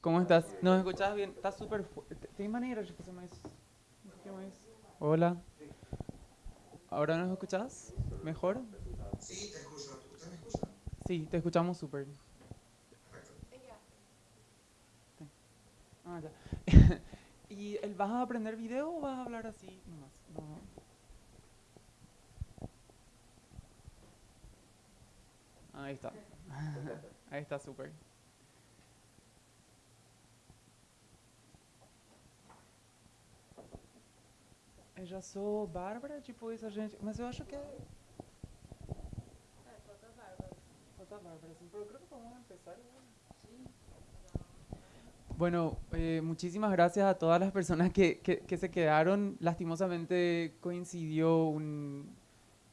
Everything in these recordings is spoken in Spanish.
¿Cómo estás? ¿Nos escuchas bien? Estás súper fuerte. ¿Tem maneira de fazer mais? Um pouquinho mais. Hola. ¿Ahora nos escuchas? ¿Mejor? Sí, te escucho. ¿Usted me escucha? Sí, te escuchamos súper. Perfecto. Ah, ya. ¿Y el, vas a aprender video o vas a hablar así nomás? No. Ahí está. Ahí está súper. Eu já sou Bárbara, tipo a gente. Mas eu acho que é. Falta a Bárbara, sim. Pero creo que podemos empezar. igual. Bueno, eh, muchísimas gracias a todas las personas que, que- que se quedaron. Lastimosamente coincidió un,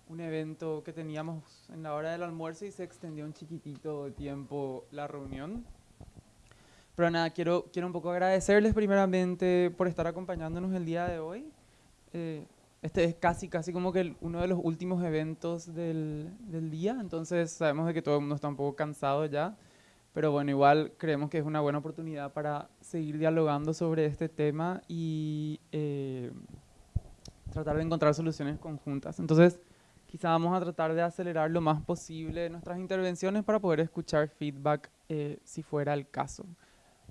un evento que teníamos en la hora del almuerzo y se extendió un chiquitito de tiempo la reunión. Pero nada, quiero, quiero un poco agradecerles primeramente por estar acompañándonos el día de hoy. Eh, este es casi, casi como que el- uno de los últimos eventos del, del día, entonces sabemos de que todo el mundo está un poco cansado ya. Pero bueno, igual creemos que es una buena oportunidad para seguir dialogando sobre este tema y eh, tratar de encontrar soluciones conjuntas. Entonces, quizá vamos a tratar de acelerar lo más posible nuestras intervenciones para poder escuchar feedback eh, si fuera el caso.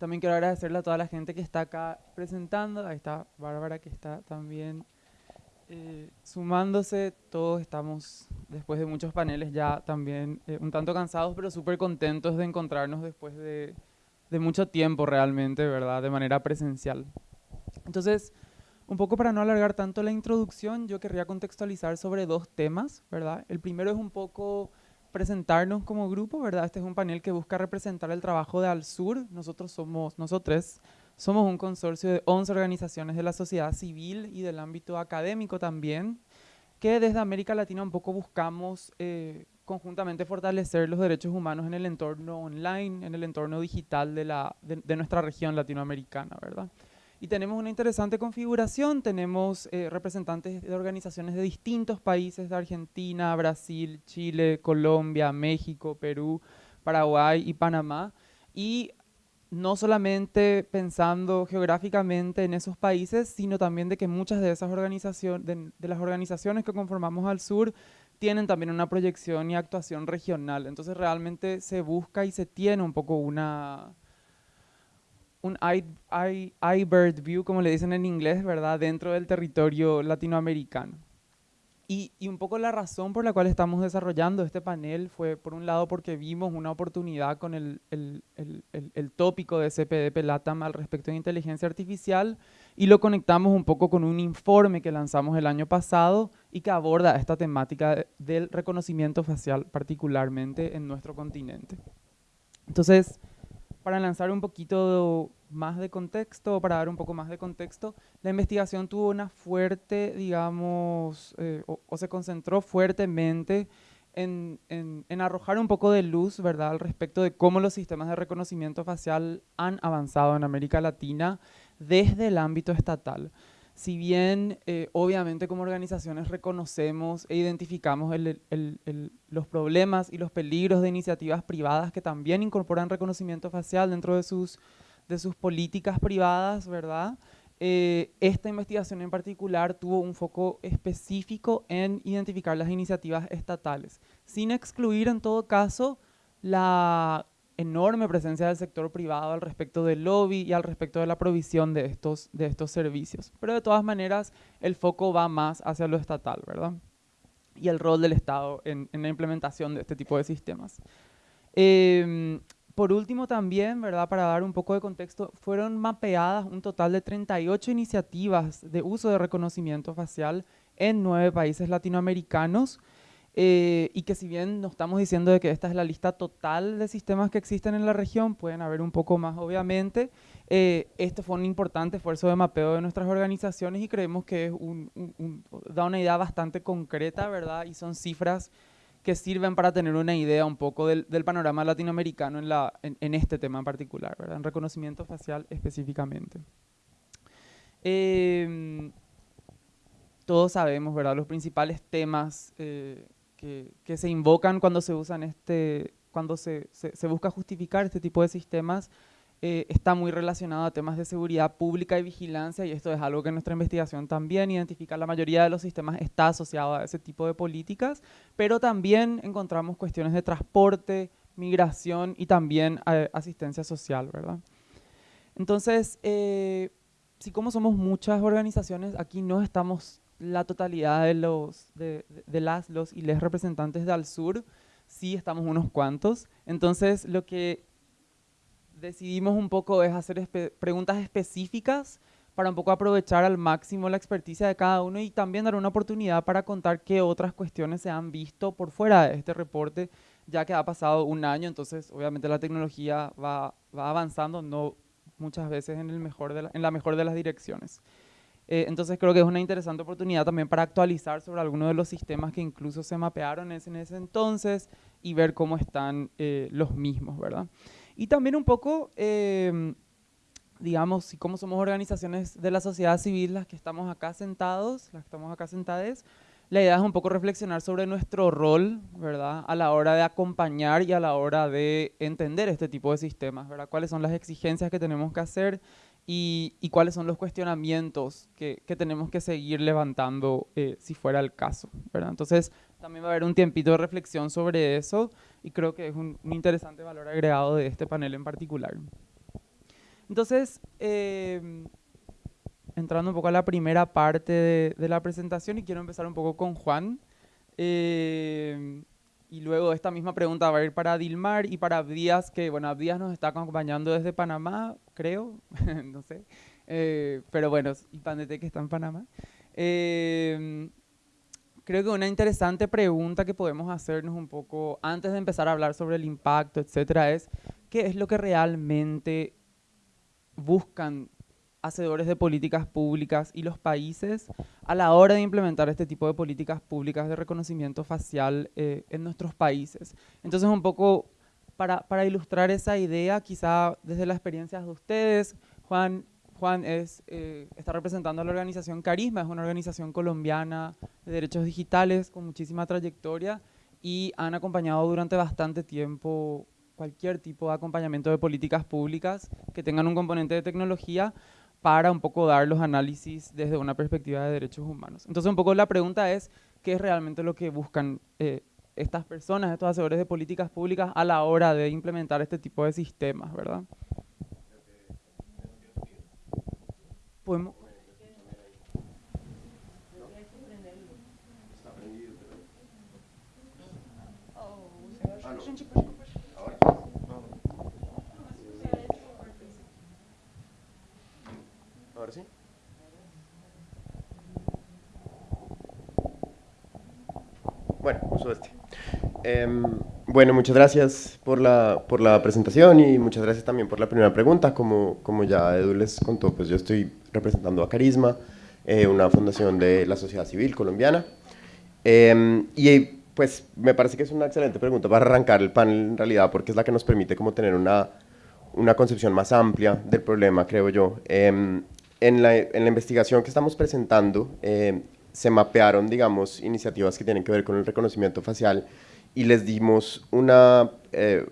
También quiero agradecerle a toda la gente que está acá presentando. Ahí está Bárbara que está también eh, sumándose. Todos estamos, después de muchos paneles, ya también eh, un tanto cansados, pero súper contentos de encontrarnos después de, de mucho tiempo realmente, ¿verdad? De manera presencial. Entonces, un poco para no alargar tanto la introducción, yo querría contextualizar sobre dos temas, ¿verdad? El primero es un poco presentarnos como grupo, ¿verdad? Este es un panel que busca representar el trabajo de Al-Sur. Nosotros somos, nosotros somos un consorcio de 11 organizaciones de la sociedad civil y del ámbito académico también, que desde América Latina un poco buscamos eh, conjuntamente fortalecer los derechos humanos en el entorno online, en el entorno digital de, la, de, nuestra región latinoamericana, ¿verdad? Y tenemos una interesante configuración, tenemos eh, representantes de organizaciones de distintos países, de Argentina, Brasil, Chile, Colombia, México, Perú, Paraguay y Panamá. Y no solamente pensando geográficamente en esos países, sino también de que muchas de esas organizaciones, de, de las organizaciones que conformamos al sur, tienen también una proyección y actuación regional. Entonces realmente se busca y se tiene un poco una, un eye, eye- eye bird view, como le dicen en inglés, ¿verdad? Dentro del territorio latinoamericano. Y, un poco la razón por la cual estamos desarrollando este panel fue, por un lado, porque vimos una oportunidad con el, el- el- el- tópico de CPDP LATAM al respecto de inteligencia artificial y lo conectamos un poco con un informe que lanzamos el año pasado y que aborda esta temática de- del reconocimiento facial, particularmente en nuestro continente. Entonces, para lanzar un poquito más de contexto, para dar un poco más de contexto, la investigación tuvo una fuerte, digamos, eh, o, se concentró fuertemente en, en- en arrojar un poco de luz, ¿verdad?, al respecto de cómo los sistemas de reconocimiento facial han avanzado en América Latina desde el ámbito estatal. Si bien, eh, obviamente, como organizaciones reconocemos e identificamos los problemas y los peligros de iniciativas privadas que también incorporan reconocimiento facial dentro de sus, de sus políticas privadas, ¿verdad? Eh, esta investigación en particular tuvo un foco específico en identificar las iniciativas estatales, sin excluir en todo caso la enorme presencia del sector privado al respecto del lobby y al respecto de la provisión de estos, de estos servicios. Pero de todas maneras, el foco va más hacia lo estatal, ¿verdad? Y el rol del Estado en, la implementación de este tipo de sistemas. Em, por último también, ¿verdad? Para dar un poco de contexto, fueron mapeadas un total de 38 iniciativas de uso de reconocimiento facial en nueve países latinoamericanos eh, y que si bien no estamos diciendo de que esta es la lista total de sistemas que existen en la región, pueden haber un poco más obviamente, eh, este fue un importante esfuerzo de mapeo de nuestras organizaciones y creemos que es un, un- un- da una idea bastante concreta, ¿verdad? Y son cifras que sirven para tener una idea un poco del, del panorama latinoamericano en, la, en, en este tema en particular, ¿verdad? En reconocimiento facial específicamente. Em, todos sabemos, ¿verdad? Los principales temas eh, que, que se invocan cuando se usan este, cuando se, se- se busca justificar este tipo de sistemas eh, está muy relacionado a temas de seguridad pública y vigilancia y esto es algo que nuestra investigación también identifica. La mayoría de los sistemas está asociado a ese tipo de políticas, pero también encontramos cuestiones de transporte, migración y también eh, asistencia social, ¿verdad? Entonces, eh, si como somos muchas organizaciones, aquí no estamos la totalidad de, los, de, las, los y les representantes de Al-Sur, sí estamos unos cuantos. Entonces, lo que decidimos un poco es hacer preguntas específicas para un poco aprovechar al máximo la experticia de cada uno y también dar una oportunidad para contar qué otras cuestiones se han visto por fuera de este reporte, ya que ha pasado un año, entonces obviamente la tecnología va, va avanzando, no muchas veces en, el mejor de en la mejor de las direcciones. Eh, entonces creo que es una interesante oportunidad también para actualizar sobre algunos de los sistemas que incluso se mapearon en ese entonces y ver cómo están eh, los mismos, ¿verdad? Y también un poco, eh, digamos, y cómo somos organizaciones de la sociedad civil las que estamos acá sentados, las que estamos acá sentadas, la idea es un poco reflexionar sobre nuestro rol, ¿verdad? A la hora de acompañar y a la hora de entender este tipo de sistemas, ¿verdad? Cuáles son las exigencias que tenemos que hacer y, y cuáles son los cuestionamientos que, que tenemos que seguir levantando eh, si fuera el caso, ¿verdad? Entonces, también va a haber un tiempito de reflexión sobre eso y creo que es un, interesante valor agregado de este panel en particular. Entonces, eh, entrando un poco a la primera parte de, la presentación y quiero empezar un poco con Juan. Eh, y luego esta misma pregunta va a ir para Dilmar y para Abdías, que bueno, Abdías nos está acompañando desde Panamá, creo, no sé. Eh, pero bueno, y Pandete que está en Panamá. Eh, creo que una interesante pregunta que podemos hacernos un poco antes de empezar a hablar sobre el impacto, etcétera, es ¿qué es lo que realmente buscan hacedores de políticas públicas y los países a la hora de implementar este tipo de políticas públicas de reconocimiento facial eh, en nuestros países? Entonces, un poco para, para ilustrar esa idea, quizá desde las experiencias de ustedes, Juan, Juan es, eh, está representando a la organización Carisma, es una organización colombiana de derechos digitales con muchísima trayectoria y han acompañado durante bastante tiempo cualquier tipo de acompañamiento de políticas públicas que tengan un componente de tecnología para un poco dar los análisis desde una perspectiva de derechos humanos. Entonces un poco la pregunta es, ¿qué es realmente lo que buscan eh, estas personas, estos hacedores de políticas públicas a la hora de implementar este tipo de sistemas, verdad? podemos... Bueno, uso este. Em, bueno, muchas gracias por la, por la presentación y muchas gracias también por la primera pregunta. Como, como ya Edu les contó, pues yo estoy representando a Carisma, eh, una fundación de la sociedad civil colombiana. Em, y pues me parece que es una excelente pregunta para arrancar el panel en realidad, porque es la que nos permite como tener una, una concepción más amplia del problema, creo yo. Em, en, la, en, la, investigación que estamos presentando, se mapearon, digamos, iniciativas que tienen que ver con el reconocimiento facial y les dimos una, eh,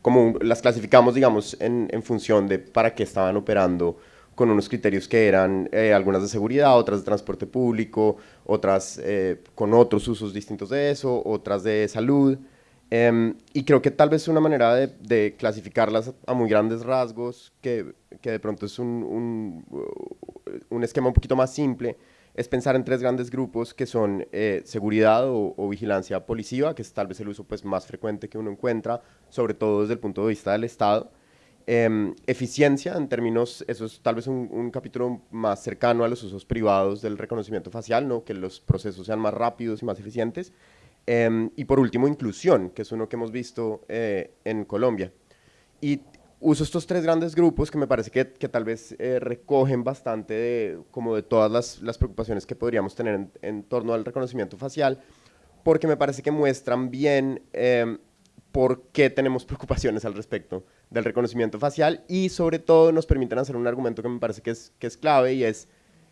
como las clasificamos, digamos, en, función de para qué estaban operando con unos criterios que eran eh, algunas de seguridad, otras de transporte público, otras eh, con otros usos distintos de eso, otras de salud. Em, y creo que tal vez una manera de, de clasificarlas a muy grandes rasgos, que, que de pronto es un, un, un esquema un poquito más simple, es pensar en tres grandes grupos que son eh, seguridad o, vigilancia policiva, que es tal vez el uso pues, más frecuente que uno encuentra, sobre todo desde el punto de vista del Estado. Em, eficiencia, en términos, eso es tal vez un, capítulo más cercano a los usos privados del reconocimiento facial, ¿no? que los procesos sean más rápidos y más eficientes. Em, y por último, inclusión, que es uno que hemos visto eh, en Colombia. Y uso estos tres grandes grupos que me parece que, que tal vez eh, recogen bastante de, como de todas las, las preocupaciones que podríamos tener en, en, torno al reconocimiento facial, porque me parece que muestran bien eh, por qué tenemos preocupaciones al respecto del reconocimiento facial y sobre todo nos permiten hacer un argumento que me parece que es, que es clave y es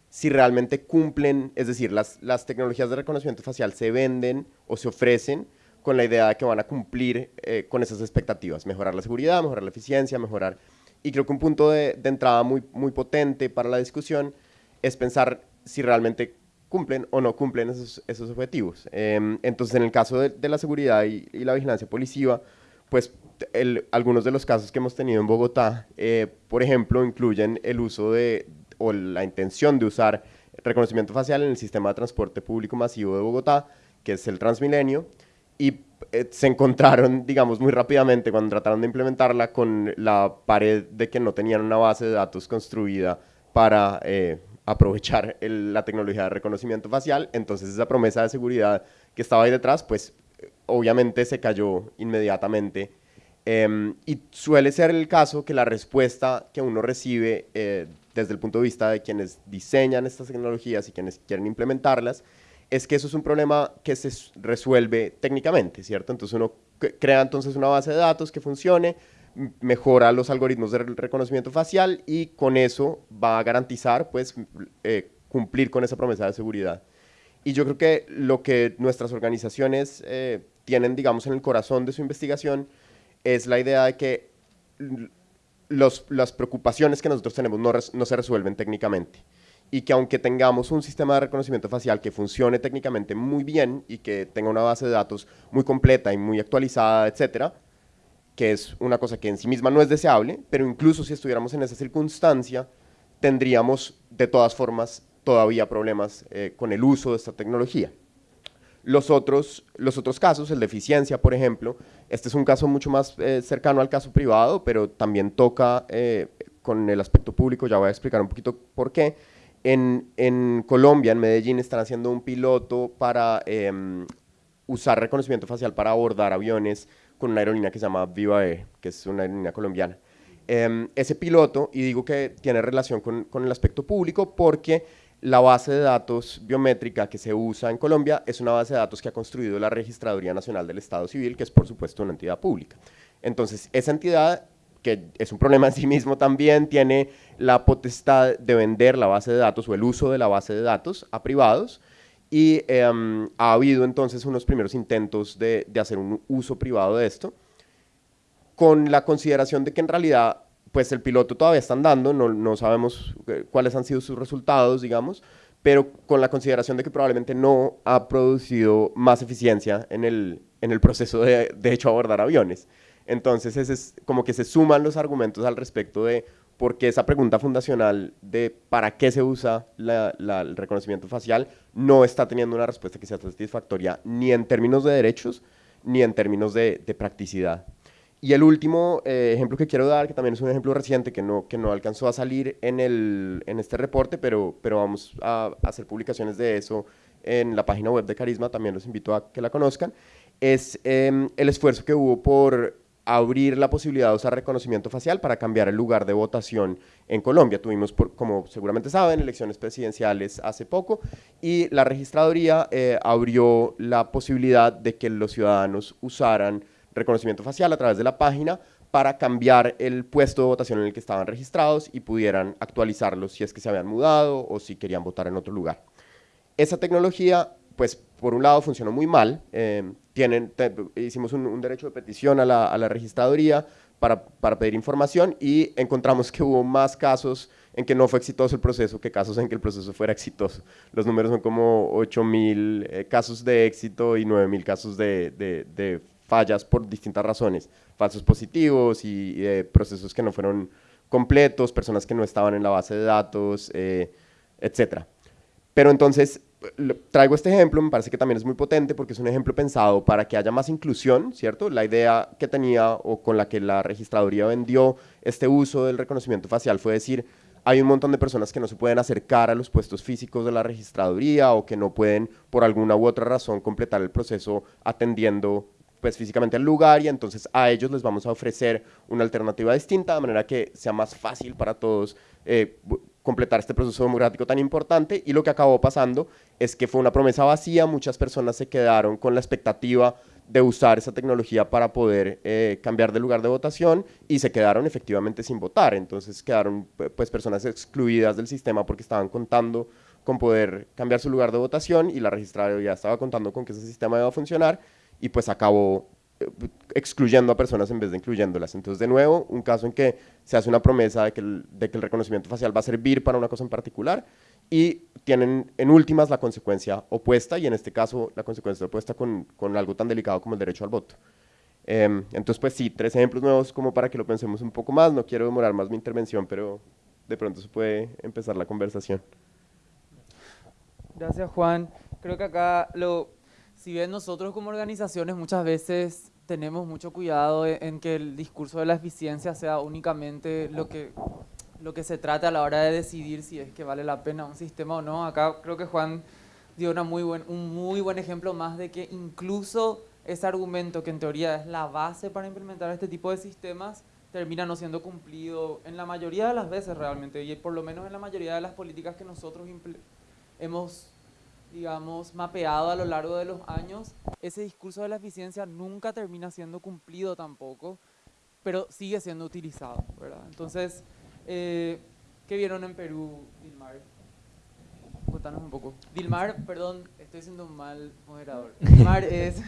si realmente cumplen, es decir, las, las tecnologías de reconocimiento facial se venden o se ofrecen con la idea de que van a cumplir eh, con esas expectativas, mejorar la seguridad, mejorar la eficiencia, mejorar y creo que un punto de, entrada muy, potente para la discusión es pensar si realmente cumplen o no cumplen esos, objetivos. Eh, entonces, en el caso de, la seguridad y, la vigilancia policiva, pues algunos de los casos que hemos tenido en Bogotá, eh, por ejemplo, incluyen el uso de, o la intención de usar reconocimiento facial en el sistema de transporte público masivo de Bogotá, que es el Transmilenio, y eh, se encontraron, digamos, muy rápidamente cuando trataron de implementarla con la pared de que no tenían una base de datos construida para eh, aprovechar el, la tecnología de reconocimiento facial, entonces esa promesa de seguridad que estaba ahí detrás, pues obviamente se cayó inmediatamente. Eh, y suele ser el caso que la respuesta que uno recibe eh, desde el punto de vista de quienes diseñan estas tecnologías y quienes quieren implementarlas, es que eso es un problema que se resuelve técnicamente, ¿cierto? Entonces uno crea entonces una base de datos que funcione, mejora los algoritmos de reconocimiento facial y con eso va a garantizar pues eh, cumplir con esa promesa de seguridad. Y yo creo que lo que nuestras organizaciones eh, tienen, digamos, en el corazón de su investigación es la idea de que las preocupaciones que nosotros tenemos no se resuelven técnicamente y que aunque tengamos un sistema de reconocimiento facial que funcione técnicamente muy bien y que tenga una base de datos muy completa y muy actualizada, etcétera, que es una cosa que en sí misma no es deseable, pero incluso si estuviéramos en esa circunstancia, tendríamos de todas formas todavía problemas eh, con el uso de esta tecnología. Los otros, los otros casos, el de eficiencia, por ejemplo, este es un caso mucho más eh, cercano al caso privado, pero también toca eh, con el aspecto público, ya voy a explicar un poquito por qué. En, en Colombia, en Medellín, están haciendo un piloto para eh, usar reconocimiento facial para abordar aviones con una aerolínea que se llama Viva Air, que es una aerolínea colombiana. Eh, ese piloto, y digo que tiene relación con, con el aspecto público porque la base de datos biométrica que se usa en Colombia es una base de datos que ha construido la Registraduría Nacional del Estado Civil, que es por supuesto una entidad pública. Entonces, esa entidad, que es un problema en sí mismo también, tiene la potestad de vender la base de datos o el uso de la base de datos a privados, y eh, ha habido entonces unos primeros intentos de, de hacer un uso privado de esto, con la consideración de que en realidad pues el piloto todavía está andando, no, no, sabemos eh, cuáles han sido sus resultados, digamos, pero con la consideración de que probablemente no ha producido más eficiencia en el, en el proceso de, de hecho, abordar aviones. Entonces, ese es como que se suman los argumentos al respecto de por qué esa pregunta fundacional de para qué se usa la, la, el reconocimiento facial no está teniendo una respuesta que sea satisfactoria ni en términos de derechos ni en términos de, de practicidad. Y el último eh, ejemplo que quiero dar, que también es un ejemplo reciente que no, que no alcanzó a salir en, el, en este reporte, pero, pero vamos a, hacer publicaciones de eso en la página web de Carisma, también los invito a que la conozcan, es eh, el esfuerzo que hubo por abrir la posibilidad de usar reconocimiento facial para cambiar el lugar de votación en Colombia. Tuvimos, como seguramente saben, elecciones presidenciales hace poco y la registraduría eh, abrió la posibilidad de que los ciudadanos usaran reconocimiento facial a través de la página para cambiar el puesto de votación en el que estaban registrados y pudieran actualizarlos si es que se habían mudado o si querían votar en otro lugar. Esa tecnología, pues por un lado funcionó muy mal, eh, tienen, te, hicimos un, un, derecho de petición a la, a la registraduría para, para, pedir información y encontramos que hubo más casos en que no fue exitoso el proceso que casos en que el proceso fuera exitoso. Los números son como 8 mil eh, casos de éxito y 9 mil casos de, de, de fallas por distintas razones, falsos positivos y, y procesos que no fueron completos, personas que no estaban en la base de datos, eh, etc. Pero entonces, traigo este ejemplo, me parece que también es muy potente porque es un ejemplo pensado para que haya más inclusión, ¿cierto? La idea que tenía o con la que la registraduría vendió este uso del reconocimiento facial fue decir, hay un montón de personas que no se pueden acercar a los puestos físicos de la registraduría o que no pueden por alguna u otra razón completar el proceso atendiendo pues físicamente al lugar y entonces a ellos les vamos a ofrecer una alternativa distinta de manera que sea más fácil para todos eh, completar este proceso democrático tan importante y lo que acabó pasando es que fue una promesa vacía, muchas personas se quedaron con la expectativa de usar esa tecnología para poder eh, cambiar de lugar de votación y se quedaron efectivamente sin votar, entonces quedaron pues personas excluidas del sistema porque estaban contando con poder cambiar su lugar de votación y la ya estaba contando con que ese sistema iba a funcionar y pues acabó excluyendo a personas en vez de incluyéndolas. Entonces, de nuevo, un caso en que se hace una promesa de que el, reconocimiento facial va a servir para una cosa en particular y tienen en últimas la consecuencia opuesta y en este caso la consecuencia opuesta con, algo tan delicado como el derecho al voto. Em, entonces, pues sí, tres ejemplos nuevos como para que lo pensemos un poco más. No quiero demorar más mi intervención, pero de pronto se puede empezar la conversación. Gracias, Juan. Creo que acá, lo, si bien nosotros como organizaciones muchas veces tenemos mucho cuidado e, en que el discurso de la eficiencia sea únicamente lo que, lo que se trata a la hora de decidir si es que vale la pena un sistema o no. Acá creo que Juan dio una muy buen, un muy buen ejemplo más de que incluso ese argumento que en teoría es la base para implementar este tipo de sistemas termina no siendo cumplido en la mayoría de las veces realmente y por lo menos en la mayoría de las políticas que nosotros hemos digamos, mapeado a lo largo de los años, ese discurso de la eficiencia nunca termina siendo cumplido tampoco, pero sigue siendo utilizado, ¿verdad? Entonces, eh, ¿qué vieron en Perú, Dilmar? Contanos un poco. Dilmar, perdón, estoy siendo un mal moderador. Dilmar es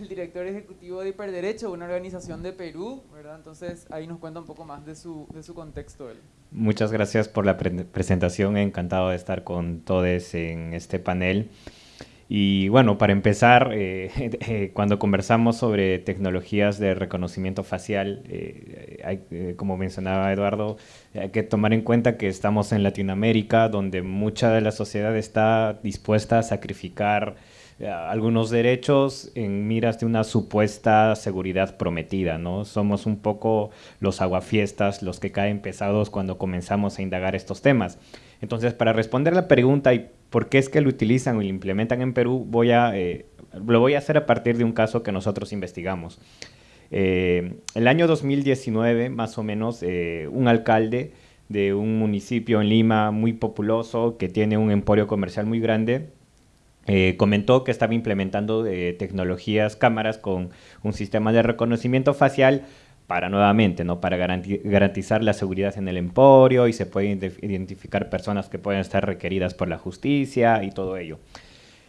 el director ejecutivo de Hiperderecho, una organización de Perú, ¿verdad? Entonces ahí nos cuenta un poco más de su, de su contexto. Él. Muchas gracias por la presentación, encantado de estar con todos en este panel. Y bueno, para empezar, eh, eh, cuando conversamos sobre tecnologías de reconocimiento facial, eh, como mencionaba Eduardo, hay que tomar en cuenta que estamos en Latinoamérica, donde mucha de la sociedad está dispuesta a sacrificar algunos derechos en miras de una supuesta seguridad prometida, ¿no? Somos un poco los aguafiestas, los que caen pesados cuando comenzamos a indagar estos temas. Entonces, para responder la pregunta y por qué es que lo utilizan o lo implementan en Perú, voy a, eh, lo voy a hacer a partir de un caso que nosotros investigamos. Eh, el año 2019, más o menos, un alcalde de un municipio en Lima muy populoso que tiene un emporio comercial muy grande, eh, comentó que estaba implementando eh, tecnologías, cámaras con un sistema de reconocimiento facial para nuevamente, ¿no? para garantizar la seguridad en el emporio y se pueden identificar personas que pueden estar requeridas por la justicia y todo ello.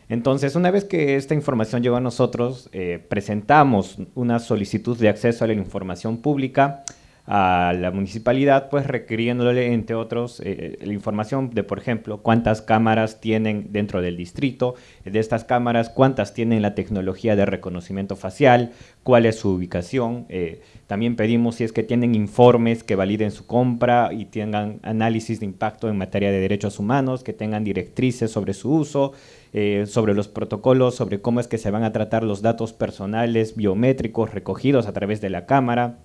Entonces, una vez que esta información llegó a nosotros, eh, presentamos una solicitud de acceso a la información pública a la municipalidad, pues requiriéndole, entre otros, eh, la información de, por ejemplo, cuántas cámaras tienen dentro del distrito, de estas cámaras, cuántas tienen la tecnología de reconocimiento facial, cuál es su ubicación. Eh, también pedimos si es que tienen informes que validen su compra y tengan análisis de impacto en materia de derechos humanos, que tengan directrices sobre su uso, eh, sobre los protocolos, sobre cómo es que se van a tratar los datos personales biométricos recogidos a través de la cámara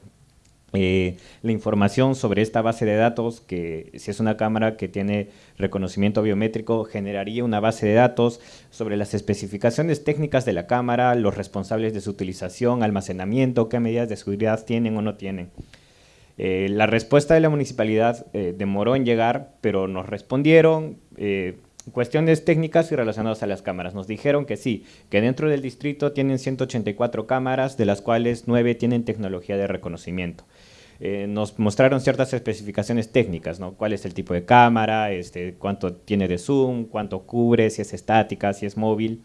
eh, la información sobre esta base de datos, que si es una cámara que tiene reconocimiento biométrico, generaría una base de datos sobre las especificaciones técnicas de la cámara, los responsables de su utilización, almacenamiento, qué medidas de seguridad tienen o no tienen. Eh, la respuesta de la municipalidad eh, demoró en llegar, pero nos respondieron cuestiones técnicas y relacionadas a las cámaras. Nos dijeron que sí, que dentro del distrito tienen 184 cámaras, de las cuales 9 tienen tecnología de reconocimiento. Eh, nos mostraron ciertas especificaciones técnicas, ¿no? Cuál es el tipo de cámara, este, cuánto tiene de zoom, cuánto cubre, si es estática, si es móvil.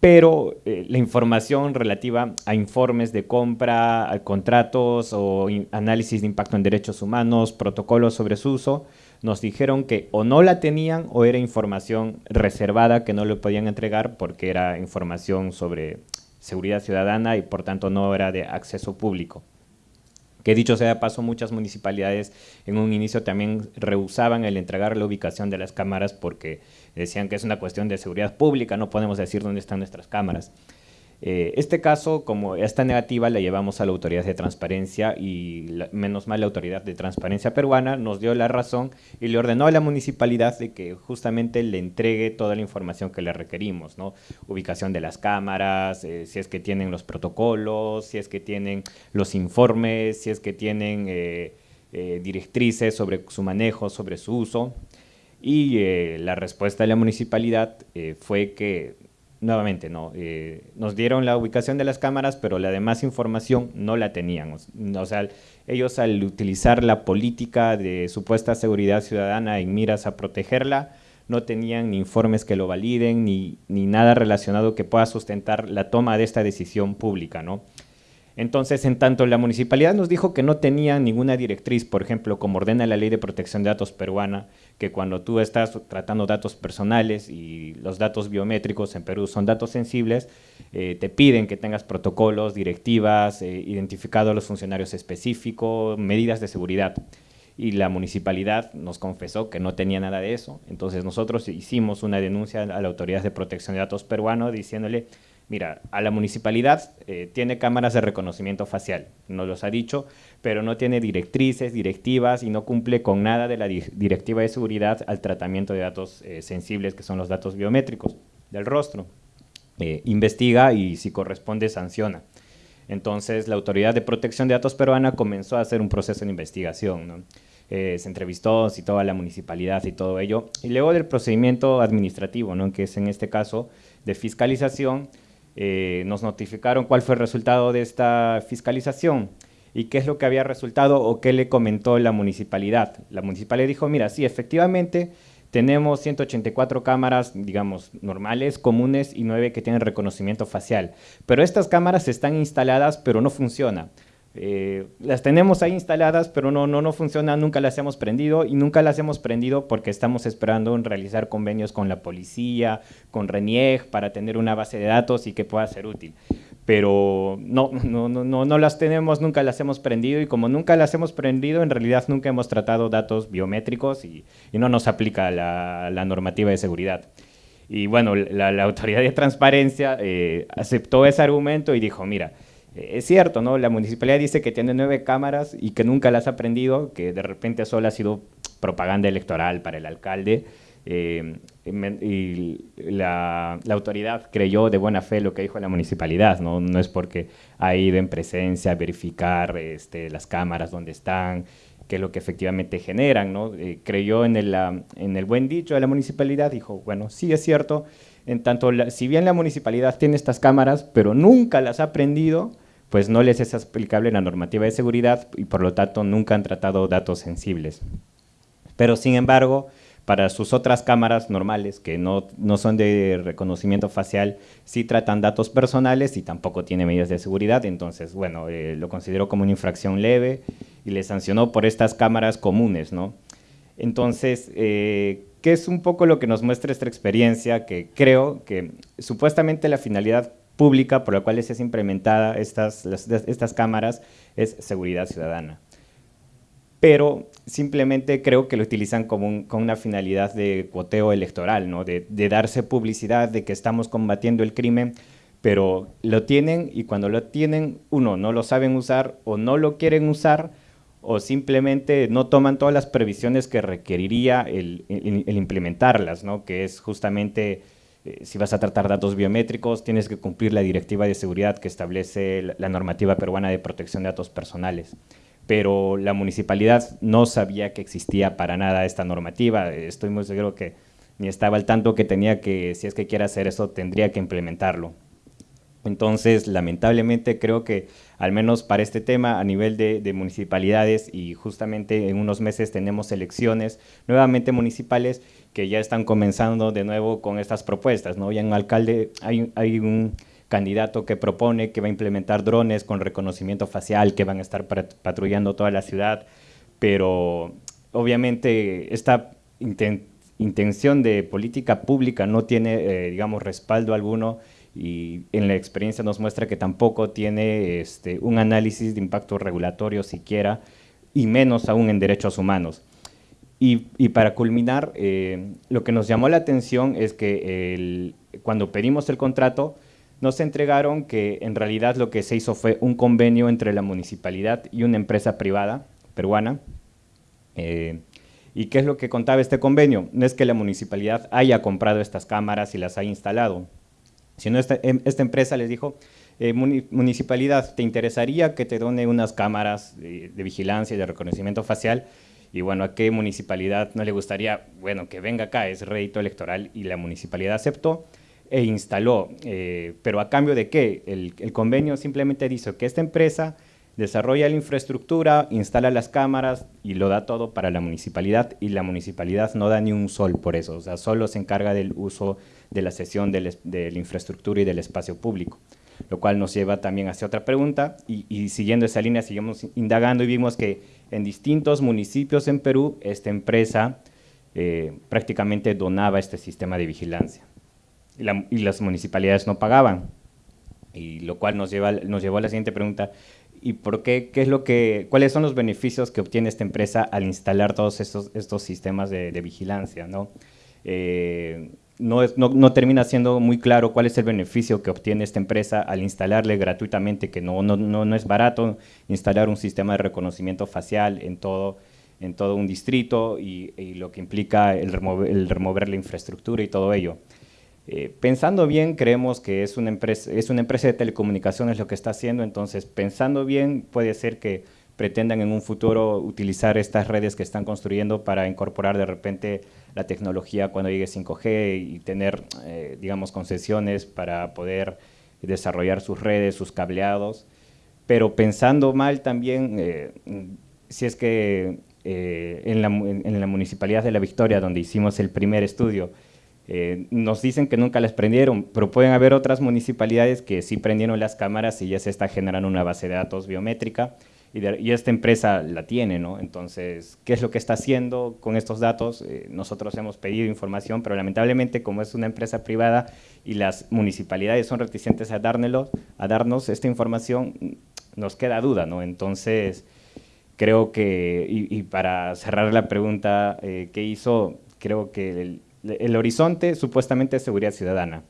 Pero eh, la información relativa a informes de compra, a contratos o análisis de impacto en derechos humanos, protocolos sobre su uso, nos dijeron que o no la tenían o era información reservada que no le podían entregar porque era información sobre seguridad ciudadana y por tanto no era de acceso público. Que dicho sea de paso, muchas municipalidades en un inicio también rehusaban el entregar la ubicación de las cámaras porque decían que es una cuestión de seguridad pública, no podemos decir dónde están nuestras cámaras. Eh, este caso, como esta negativa, la llevamos a la Autoridad de Transparencia y menos mal la Autoridad de Transparencia peruana nos dio la razón y le ordenó a la municipalidad de que justamente le entregue toda la información que le requerimos, ¿no? Ubicación de las cámaras, eh, si es que tienen los protocolos, si es que tienen los informes, si es que tienen eh, directrices sobre su manejo, sobre su uso. Y la respuesta de la municipalidad fue que nuevamente, no, eh, nos dieron la ubicación de las cámaras, pero la demás información no la teníamos. O sea, ellos al utilizar la política de supuesta seguridad ciudadana en miras a protegerla, no tenían ni informes que lo validen, ni, ni nada relacionado que pueda sustentar la toma de esta decisión pública, ¿no? Entonces, en tanto la municipalidad nos dijo que no tenía ninguna directriz, por ejemplo, como ordena la ley de protección de datos peruana, que cuando tú estás tratando datos personales y los datos biométricos en Perú son datos sensibles, eh, te piden que tengas protocolos, directivas, eh, identificado a los funcionarios específicos, medidas de seguridad. Y la municipalidad nos confesó que no tenía nada de eso. Entonces nosotros hicimos una denuncia a la Autoridad de Protección de Datos peruano diciéndole Mira, a la municipalidad eh, tiene cámaras de reconocimiento facial, nos los ha dicho, pero no tiene directrices, directivas y no cumple con nada de la directiva de seguridad al tratamiento de datos eh, sensibles, que son los datos biométricos del rostro. Eh, investiga y si corresponde sanciona. Entonces la Autoridad de Protección de Datos peruana comenzó a hacer un proceso de investigación. se entrevistó, citó a la municipalidad y todo ello. Y luego del procedimiento administrativo, ¿no? que es en este caso de fiscalización, eh, nos notificaron cuál fue el resultado de esta fiscalización y qué es lo que había resultado o qué le comentó la municipalidad. La municipalidad dijo, mira, sí, efectivamente tenemos 184 cámaras, digamos, normales, comunes y 9 que tienen reconocimiento facial. Pero estas cámaras están instaladas, pero no funcionan. Eh, las tenemos ahí instaladas, pero no, no, no funcionan, nunca las hemos prendido y nunca las hemos prendido porque estamos esperando en realizar convenios con la policía, con RENIEG, para tener una base de datos y que pueda ser útil. Pero no, no, no, no, las tenemos, nunca las hemos prendido y como nunca las hemos prendido, en realidad nunca hemos tratado datos biométricos y, y no nos aplica la, la, normativa de seguridad. Y bueno, la, la autoridad de transparencia eh, aceptó ese argumento y dijo, mira, es cierto, ¿no? La municipalidad dice que tiene nueve cámaras y que nunca las ha prendido, que de repente solo ha sido propaganda electoral para el alcalde. Eh, y la, autoridad creyó de buena fe lo que dijo la municipalidad, ¿no? No es porque ha ido en presencia a verificar este, las cámaras donde están, qué es lo que efectivamente generan, ¿no? Eh, creyó en el, en el buen dicho de la municipalidad, dijo, bueno, sí es cierto, en tanto, si bien la municipalidad tiene estas cámaras, pero nunca las ha prendido, pues no les es aplicable la normativa de seguridad y por lo tanto nunca han tratado datos sensibles. Pero sin embargo, para sus otras cámaras normales, que no, no son de reconocimiento facial, sí tratan datos personales y tampoco tiene medidas de seguridad, entonces, bueno, eh, lo consideró como una infracción leve y le sancionó por estas cámaras comunes, ¿no? Entonces, eh, ¿qué es un poco lo que nos muestra esta experiencia? Que creo que supuestamente la finalidad pública por la cual es implementada estas, estas cámaras es seguridad ciudadana. Pero simplemente creo que lo utilizan como con una finalidad de cuoteo electoral, ¿no? de, darse publicidad de que estamos combatiendo el crimen, pero lo tienen y cuando lo tienen, uno, no lo saben usar o no lo quieren usar, o simplemente no toman todas las previsiones que requeriría el, el implementarlas, ¿no? que es justamente eh, si vas a tratar datos biométricos, tienes que cumplir la directiva de seguridad que establece la normativa peruana de protección de datos personales. Pero la municipalidad no sabía que existía para nada esta normativa. Estoy muy seguro que ni estaba al tanto que tenía que, si es que quiere hacer eso, tendría que implementarlo. Entonces, lamentablemente, creo que al menos para este tema a nivel de, de, municipalidades y justamente en unos meses tenemos elecciones nuevamente municipales que ya están comenzando de nuevo con estas propuestas. ¿no? Ya en alcalde hay, un candidato que propone que va a implementar drones con reconocimiento facial que van a estar patrullando toda la ciudad, pero obviamente esta intención de política pública no tiene, eh, digamos, respaldo alguno y en la experiencia nos muestra que tampoco tiene este, un análisis de impacto regulatorio siquiera y menos aún en derechos humanos. Y, para culminar, eh, lo que nos llamó la atención es que cuando pedimos el contrato, nos entregaron que en realidad lo que se hizo fue un convenio entre la municipalidad y una empresa privada peruana. Eh, ¿Y qué es lo que contaba este convenio? No es que la municipalidad haya comprado estas cámaras y las haya instalado, sino esta, em, esta empresa les dijo, eh, municipalidad, ¿te interesaría que te done unas cámaras de, de vigilancia y de reconocimiento facial? Y bueno, ¿a qué municipalidad no le gustaría? Bueno, que venga acá, es rédito electoral y la municipalidad aceptó e instaló. Eh, pero a cambio de qué? El, convenio simplemente dice que esta empresa desarrolla la infraestructura, instala las cámaras y lo da todo para la municipalidad y la municipalidad no da ni un sol por eso, o sea, solo se encarga del uso de la sesión de la infraestructura y del espacio público, lo cual nos lleva también hacia otra pregunta y, siguiendo esa línea seguimos indagando y vimos que en distintos municipios en Perú esta empresa eh, prácticamente donaba este sistema de vigilancia. Y, las municipalidades no pagaban, y lo cual nos, lleva, llevó a la siguiente pregunta, y por qué, qué es lo que, cuáles son los beneficios que obtiene esta empresa al instalar todos estos, estos sistemas de, vigilancia, ¿no? Eh, no, no, termina siendo muy claro cuál es el beneficio que obtiene esta empresa al instalarle gratuitamente, que no, no, no es barato instalar un sistema de reconocimiento facial en todo, en todo un distrito y, y lo que implica el remover, el remover la infraestructura y todo ello. Eh, pensando bien, creemos que es una, empresa, es una empresa de telecomunicaciones lo que está haciendo, entonces pensando bien puede ser que pretendan en un futuro utilizar estas redes que están construyendo para incorporar de repente la tecnología cuando llegue 5G y tener, eh, digamos, concesiones para poder desarrollar sus redes, sus cableados. Pero pensando mal también, eh, si es que en la, en la Municipalidad de La Victoria, donde hicimos el primer estudio, eh, nos dicen que nunca las prendieron, pero pueden haber otras municipalidades que sí prendieron las cámaras y ya se está generando una base de datos biométrica y, esta empresa la tiene, ¿no? Entonces, ¿qué es lo que está haciendo con estos datos? Eh, nosotros hemos pedido información, pero lamentablemente como es una empresa privada y las municipalidades son reticentes a, darnos esta información, nos queda duda, ¿no? Entonces, creo que, y, para cerrar la pregunta eh, que hizo, creo que el, el horizonte supuestamente es seguridad ciudadana.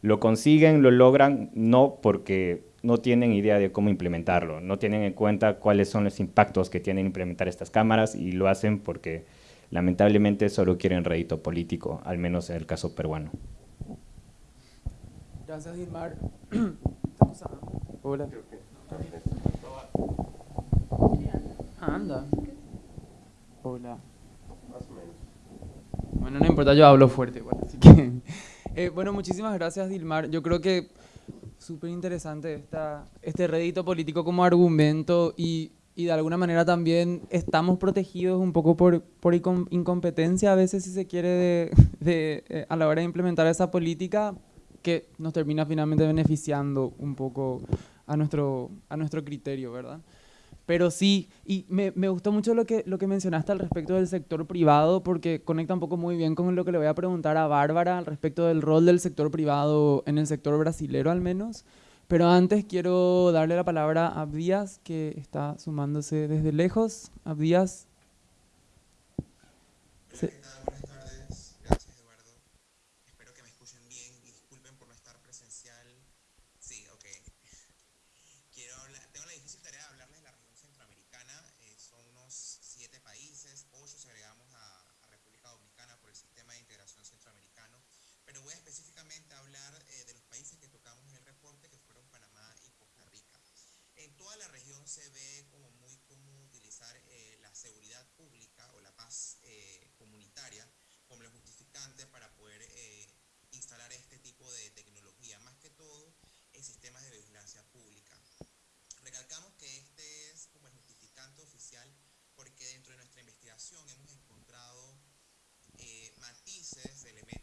Lo consiguen, lo logran, no porque no tienen idea de cómo implementarlo, no tienen en cuenta cuáles son los impactos que tienen implementar estas cámaras y lo hacen porque lamentablemente solo quieren rédito político, al menos en el caso peruano. Gracias, Gilmar. Hola. Anda. Hola. Bueno, no importa, yo hablo fuerte igual, así que... Eh, bueno, muchísimas gracias, Dilmar. Yo creo que súper interesante esta, este rédito político como argumento y, y, de alguna manera también estamos protegidos un poco por, por incompetencia a veces, si se quiere, de, de, eh, a la hora de implementar esa política que nos termina finalmente beneficiando un poco a nuestro, a nuestro criterio, ¿verdad? Pero sí, y me, me, gustó mucho lo que, lo que mencionaste al respecto del sector privado, porque conecta un poco muy bien con lo que le voy a preguntar a Bárbara al respecto del rol del sector privado en el sector brasilero al menos. Pero antes quiero darle la palabra a Abdías, que está sumándose desde lejos. Abdías. Violenta del mundo sin una guerra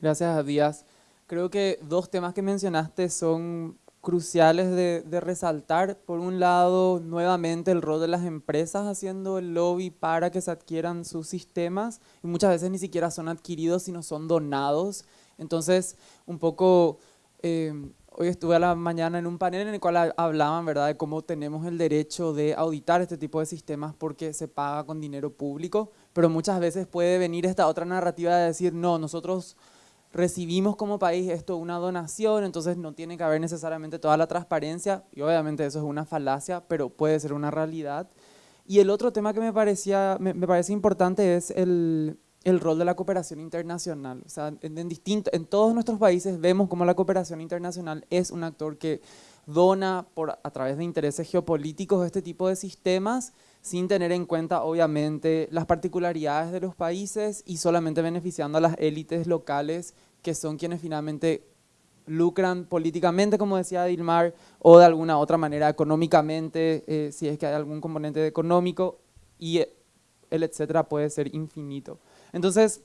Gracias, Díaz. Creo que dos temas que mencionaste son cruciales de, de resaltar. Por un lado, nuevamente el rol de las empresas haciendo el lobby para que se adquieran sus sistemas y muchas veces ni siquiera son adquiridos, sino son donados. Entonces, un poco, eh, hoy estuve a la mañana en un panel en el cual ha- hablaban, ¿verdad?, de cómo tenemos el derecho de auditar este tipo de sistemas porque se paga con dinero público, pero muchas veces puede venir esta otra narrativa de decir, no, nosotros recibimos como país esto una donación, entonces no tiene que haber necesariamente toda la transparencia, y obviamente eso es una falacia, pero puede ser una realidad. Y el otro tema que me, parecía, me, parece importante es el, el rol de la cooperación internacional. O sea, en, en, en todos nuestros países vemos como la cooperación internacional es un actor que dona por, a través de intereses geopolíticos este tipo de sistemas, sin tener en cuenta, obviamente, las particularidades de los países y solamente beneficiando a las élites locales, que son quienes finalmente lucran políticamente, como decía Dilmar, o de alguna otra manera económicamente, eh, si es que hay algún componente económico, y el etcétera puede ser infinito. Entonces,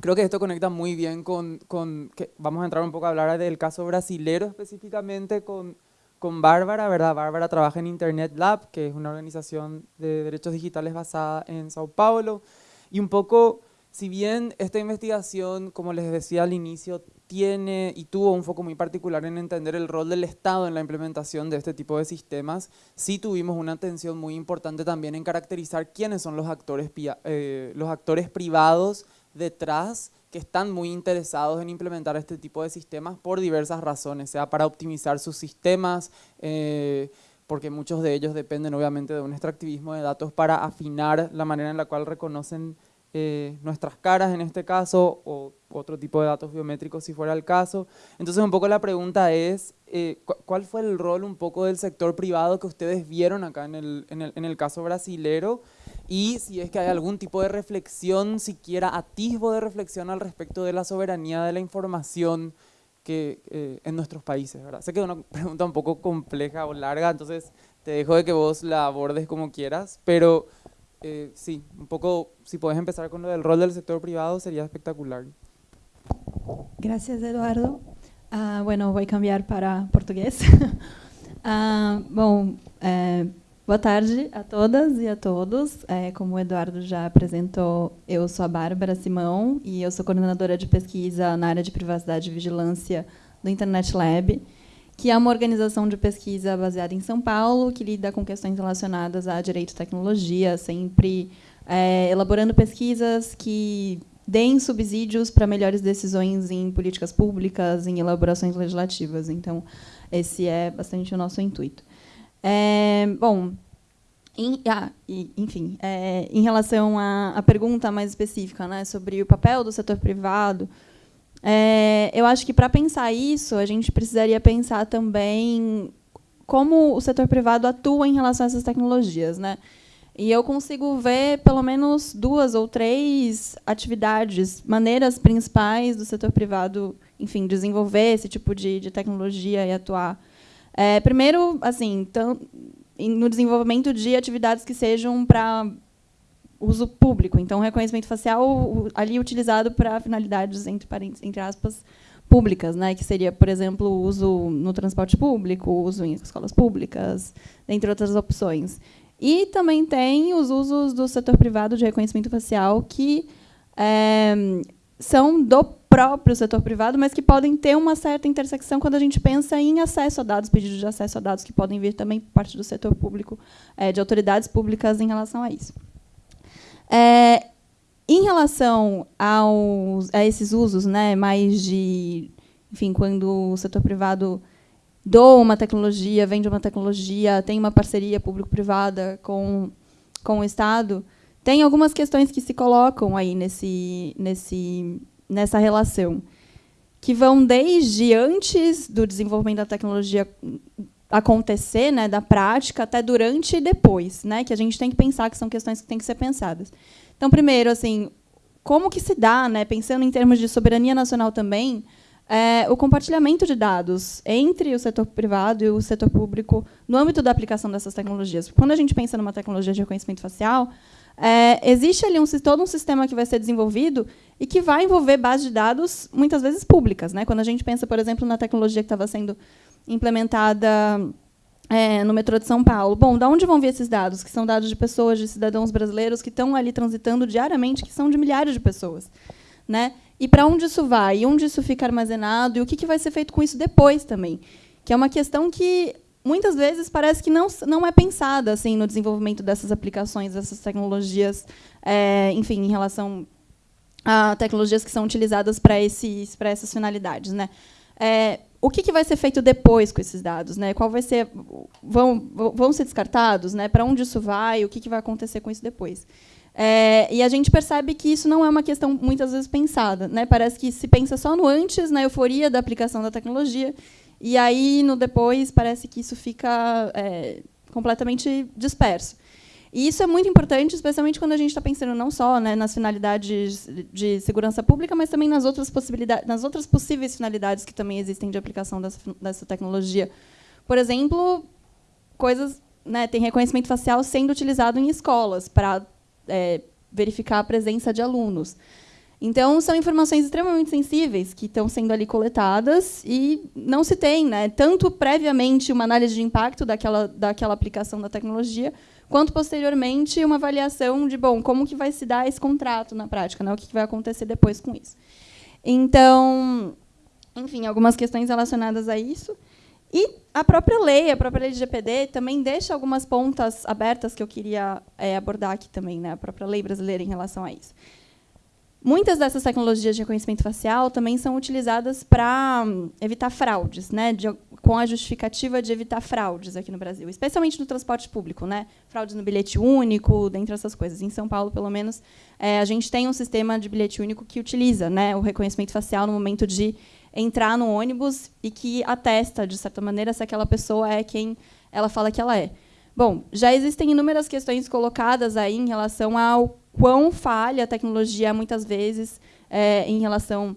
creo que esto conecta muy bien con, con que vamos a entrar un poco a hablar del caso brasilero específicamente con, con Bárbara, ¿verdad? Bárbara trabaja en Internet Lab, que es una organización de derechos digitales basada en Sao Paulo, y un poco, si bien esta investigación, como les decía al inicio, tiene y tuvo un foco muy particular en entender el rol del Estado en la implementación de este tipo de sistemas, sí tuvimos una atención muy importante también en caracterizar quiénes son los actores, eh, los actores privados detrás que están muy interesados en implementar este tipo de sistemas por diversas razones, sea para optimizar sus sistemas, eh, porque muchos de ellos dependen obviamente de un extractivismo de datos para afinar la manera en la cual reconocen eh, nuestras caras en este caso, o otro tipo de datos biométricos si fuera el caso. Entonces un poco la pregunta es, eh, ¿cuál fue el rol un poco del sector privado que ustedes vieron acá en el, en el, en el caso brasilero? Y si es que hay algún tipo de reflexión, siquiera atisbo de reflexión al respecto de la soberanía de la información que, eh, en nuestros países, ¿verdad? Sé que es una pregunta un poco compleja o larga, entonces te dejo de que vos la abordes como quieras, pero eh, sí, un poco, si puedes empezar con lo del rol del sector privado, sería espectacular. Gracias, Eduardo. Uh, bueno, vou cambiar para português. uh, bom, é, boa tarde a todas e a todos. É, como o Eduardo já apresentou, eu sou a Bárbara Simão e eu sou coordenadora de pesquisa na área de privacidade e vigilância do Internet Lab, que é uma organização de pesquisa baseada em São Paulo, que lida com questões relacionadas a direito e tecnologia, sempre é, elaborando pesquisas que deem subsídios para melhores decisões em políticas públicas, em elaborações legislativas. Então, esse é bastante o nosso intuito. É, bom, em, ah, enfim, é, em relação à, à, pergunta mais específica né, sobre o papel do setor privado, é, eu acho que para pensar isso, a gente precisaria pensar também como o setor privado atua em relação a essas tecnologias. Né? E eu consigo ver pelo menos duas ou três atividades, maneiras principais do setor privado, enfim, desenvolver esse tipo de, de tecnologia e atuar. É, primeiro, assim, no desenvolvimento de atividades que sejam para uso público. Então, reconhecimento facial ali utilizado para finalidades entre, entre aspas públicas, né, que seria, por exemplo, o uso no transporte público, uso em escolas públicas, entre outras opções. E também tem os usos do setor privado de reconhecimento facial que é, são do próprio setor privado, mas que podem ter uma certa intersecção quando a gente pensa em acesso a dados, pedidos de acesso a dados que podem vir também por parte do setor público, é, de autoridades públicas em relação a isso. É, em relação aos, a esses usos, né, mais de, enfim, quando o setor privado doa uma tecnologia, vende uma tecnologia, tem uma parceria público-privada com, com o Estado, tem algumas questões que se colocam aí nesse, nesse, nessa relação, que vão desde antes do desenvolvimento da tecnologia acontecer, né, da prática, até durante e depois, né, que a gente tem que pensar que são questões que têm que ser pensadas. Então, primeiro, assim, como que se dá, né, pensando em termos de soberania nacional também, é, o compartilhamento de dados entre o setor privado e o setor público no âmbito da aplicação dessas tecnologias. Quando a gente pensa numa tecnologia de reconhecimento facial, é, existe ali um, todo um sistema que vai ser desenvolvido e que vai envolver bases de dados, muitas vezes públicas. Né? Quando a gente pensa, por exemplo, na tecnologia que estava sendo implementada é, no metrô de São Paulo. Bom, da onde vão vir esses dados? Que são dados de pessoas, de cidadãos brasileiros que estão ali transitando diariamente, que são de milhares de pessoas. Né? E para onde isso vai? E onde isso fica armazenado? E o que, que vai ser feito com isso depois também? Que é uma questão que muitas vezes parece que não, não é pensada assim no desenvolvimento dessas aplicações, dessas tecnologias, é, enfim, em relação a tecnologias que são utilizadas para esses para essas finalidades, né? É, o que, que, vai ser feito depois com esses dados, né? Qual vai ser vão vão ser descartados, né? Para onde isso vai? O que, que vai acontecer com isso depois? É, e a gente percebe que isso não é uma questão muitas vezes pensada. Né? Parece que se pensa só no antes, na euforia da aplicação da tecnologia, e aí no depois parece que isso fica é, completamente disperso. E isso é muito importante, especialmente quando a gente está pensando não só né, nas finalidades de segurança pública, mas também nas outras possibilidades, nas outras possíveis finalidades que também existem de aplicação dessa, dessa tecnologia. Por exemplo, coisas, né, tem reconhecimento facial sendo utilizado em escolas para é, verificar a presença de alunos. Então, são informações extremamente sensíveis que estão sendo ali coletadas e não se tem, né, tanto previamente uma análise de impacto daquela, daquela aplicação da tecnologia, quanto posteriormente uma avaliação de, bom, como que vai se dar esse contrato na prática, né, o que vai acontecer depois com isso. Então, enfim, algumas questões relacionadas a isso. E a própria lei, a própria lei de GPD, também deixa algumas pontas abertas que eu queria é, abordar aqui também, né? a própria lei brasileira em relação a isso. Muitas dessas tecnologias de reconhecimento facial também são utilizadas para hum, evitar fraudes, né, de, com a justificativa de evitar fraudes aqui no Brasil, especialmente no transporte público, né, fraudes no bilhete único, dentre essas coisas. Em São Paulo, pelo menos, é, a gente tem um sistema de bilhete único que utiliza né, o reconhecimento facial no momento de entrar no ônibus e que atesta, de certa maneira, se aquela pessoa é quem ela fala que ela é. Bom, já existem inúmeras questões colocadas aí em relação ao quão falha a tecnologia é, muitas vezes é, em relação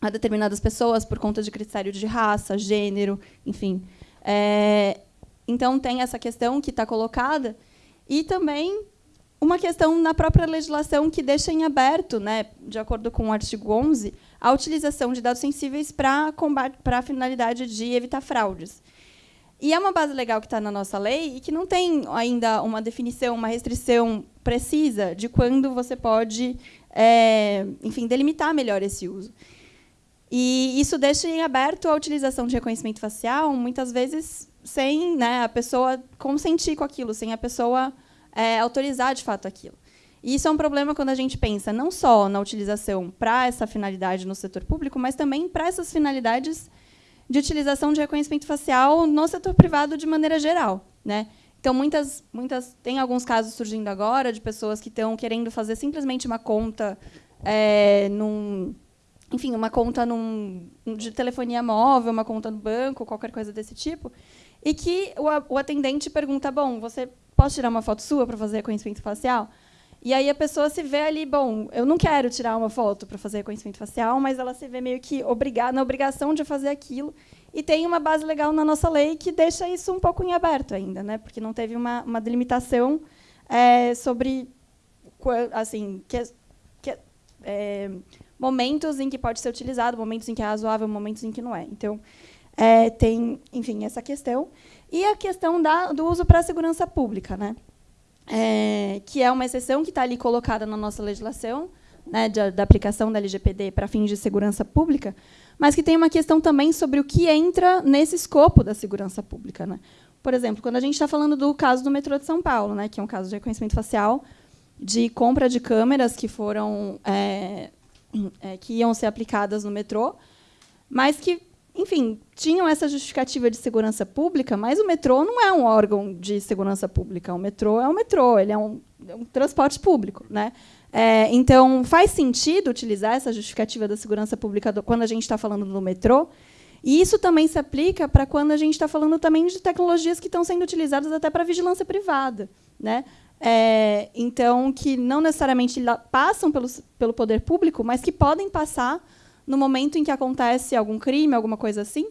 a determinadas pessoas por conta de critério de raça, gênero, enfim. É, então tem essa questão que está colocada e também uma questão na própria legislação que deixa em aberto, né, de acordo com o artigo 11, a utilização de dados sensíveis para a finalidade de evitar fraudes. E é uma base legal que está na nossa lei e que não tem ainda uma definição, uma restrição precisa de quando você pode, é, enfim, delimitar melhor esse uso. E isso deixa em aberto a utilização de reconhecimento facial, muitas vezes sem né, a pessoa consentir com aquilo, sem a pessoa é, autorizar de fato aquilo. E isso é um problema quando a gente pensa não só na utilização para essa finalidade no setor público, mas também para essas finalidades de utilização de reconhecimento facial no setor privado de maneira geral. Né? Então, muitas, muitas, tem alguns casos surgindo agora de pessoas que estão querendo fazer simplesmente uma conta é, num, enfim, uma conta num, de telefonia móvel, uma conta no banco, qualquer coisa desse tipo, e que o, o atendente pergunta, bom, você posso tirar uma foto sua para fazer reconhecimento facial? E aí a pessoa se vê ali, bom, eu não quero tirar uma foto para fazer reconhecimento facial, mas ela se vê meio que obrigada, na obrigação de fazer aquilo. E tem uma base legal na nossa lei que deixa isso um pouco em aberto ainda, né? porque não teve uma, uma delimitação é, sobre assim que, que é, momentos em que pode ser utilizado, momentos em que é razoável, momentos em que não é. Então, é, tem, enfim, essa questão. E a questão da, do uso para a segurança pública, né? É, que é uma exceção que está ali colocada na nossa legislação, né, de, da aplicação da LGPD para fins de segurança pública, mas que tem uma questão também sobre o que entra nesse escopo da segurança pública. Né? Por exemplo, quando a gente está falando do caso do metrô de São Paulo, né, que é um caso de reconhecimento facial, de compra de câmeras que foram é, é, que iam ser aplicadas no metrô, mas que, enfim, tinham essa justificativa de segurança pública, mas o metrô não é um órgão de segurança pública. O metrô é um metrô, ele é um, é um transporte público, né? É, então, faz sentido utilizar essa justificativa da segurança pública do, quando a gente está falando do metrô. E isso também se aplica para quando a gente está falando também de tecnologias que estão sendo utilizadas até para vigilância privada. Né? É, então, que não necessariamente passam pelo, pelo poder público, mas que podem passar no momento em que acontece algum crime, alguma coisa assim.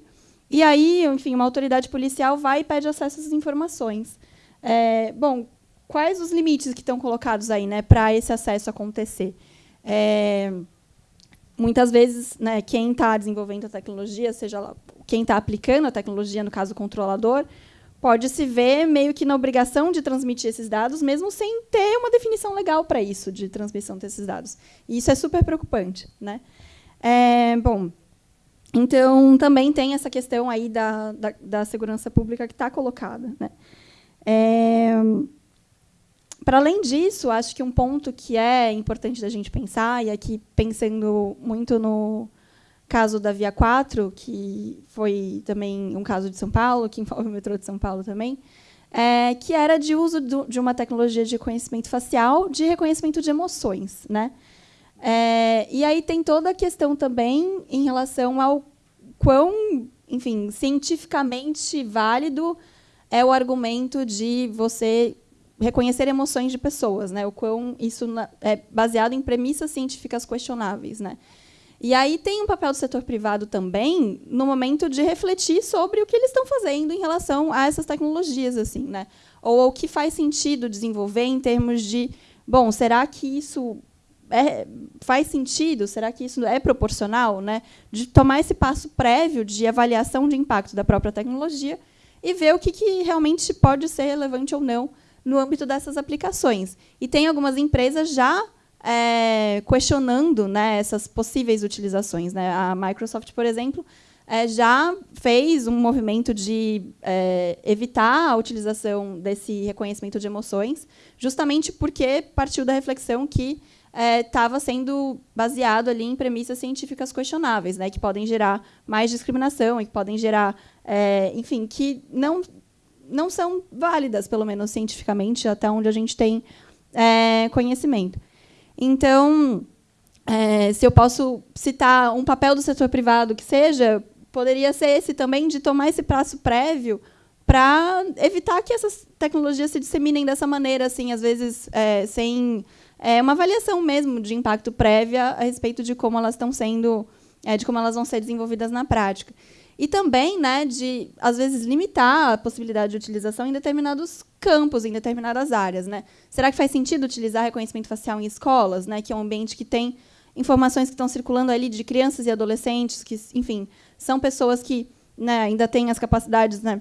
E aí, enfim, uma autoridade policial vai e pede acesso às informações. É, bom, quais os limites que estão colocados aí né, para esse acesso acontecer? É, muitas vezes, né, quem está desenvolvendo a tecnologia, seja lá, quem está aplicando a tecnologia, no caso o controlador, pode se ver meio que na obrigação de transmitir esses dados, mesmo sem ter uma definição legal para isso, de transmissão desses dados. E isso é super preocupante. Né? É, bom, então, também tem essa questão aí da, da, da segurança pública que está colocada. Né? É, para além disso, acho que um ponto que é importante da gente pensar, e aqui pensando muito no caso da Via 4, que foi também um caso de São Paulo, que envolve o metrô de São Paulo também, é, que era de uso do, de uma tecnologia de reconhecimento facial, de reconhecimento de emoções. Né? É, e aí tem toda a questão também em relação ao quão, enfim, cientificamente válido é o argumento de você reconhecer emoções de pessoas, né? O quão isso é baseado em premissas científicas questionáveis, né? E aí tem um papel do setor privado também no momento de refletir sobre o que eles estão fazendo em relação a essas tecnologias, assim, né? Ou o que faz sentido desenvolver em termos de, bom, será que isso é, faz sentido? Será que isso é proporcional, né? De tomar esse passo prévio de avaliação de impacto da própria tecnologia e ver o que, que realmente pode ser relevante ou não no âmbito dessas aplicações. E tem algumas empresas já é, questionando né, essas possíveis utilizações. Né? A Microsoft, por exemplo, é, já fez um movimento de é, evitar a utilização desse reconhecimento de emoções, justamente porque partiu da reflexão que estava é, sendo baseado ali em premissas científicas questionáveis, né, que podem gerar mais discriminação e que podem gerar, é, enfim, que não não são válidas, pelo menos cientificamente, até onde a gente tem é, conhecimento. Então, é, se eu posso citar um papel do setor privado que seja, poderia ser esse também de tomar esse prazo prévio para evitar que essas tecnologias se disseminem dessa maneira, assim, às vezes é, sem é, uma avaliação mesmo de impacto prévia a respeito de como elas estão sendo, é, de como elas vão ser desenvolvidas na prática. E também, né, de às vezes limitar a possibilidade de utilização em determinados campos, em determinadas áreas, né? Será que faz sentido utilizar reconhecimento facial em escolas, né, que é um ambiente que tem informações que estão circulando ali de crianças e adolescentes que, enfim, são pessoas que, né, ainda têm as capacidades, né,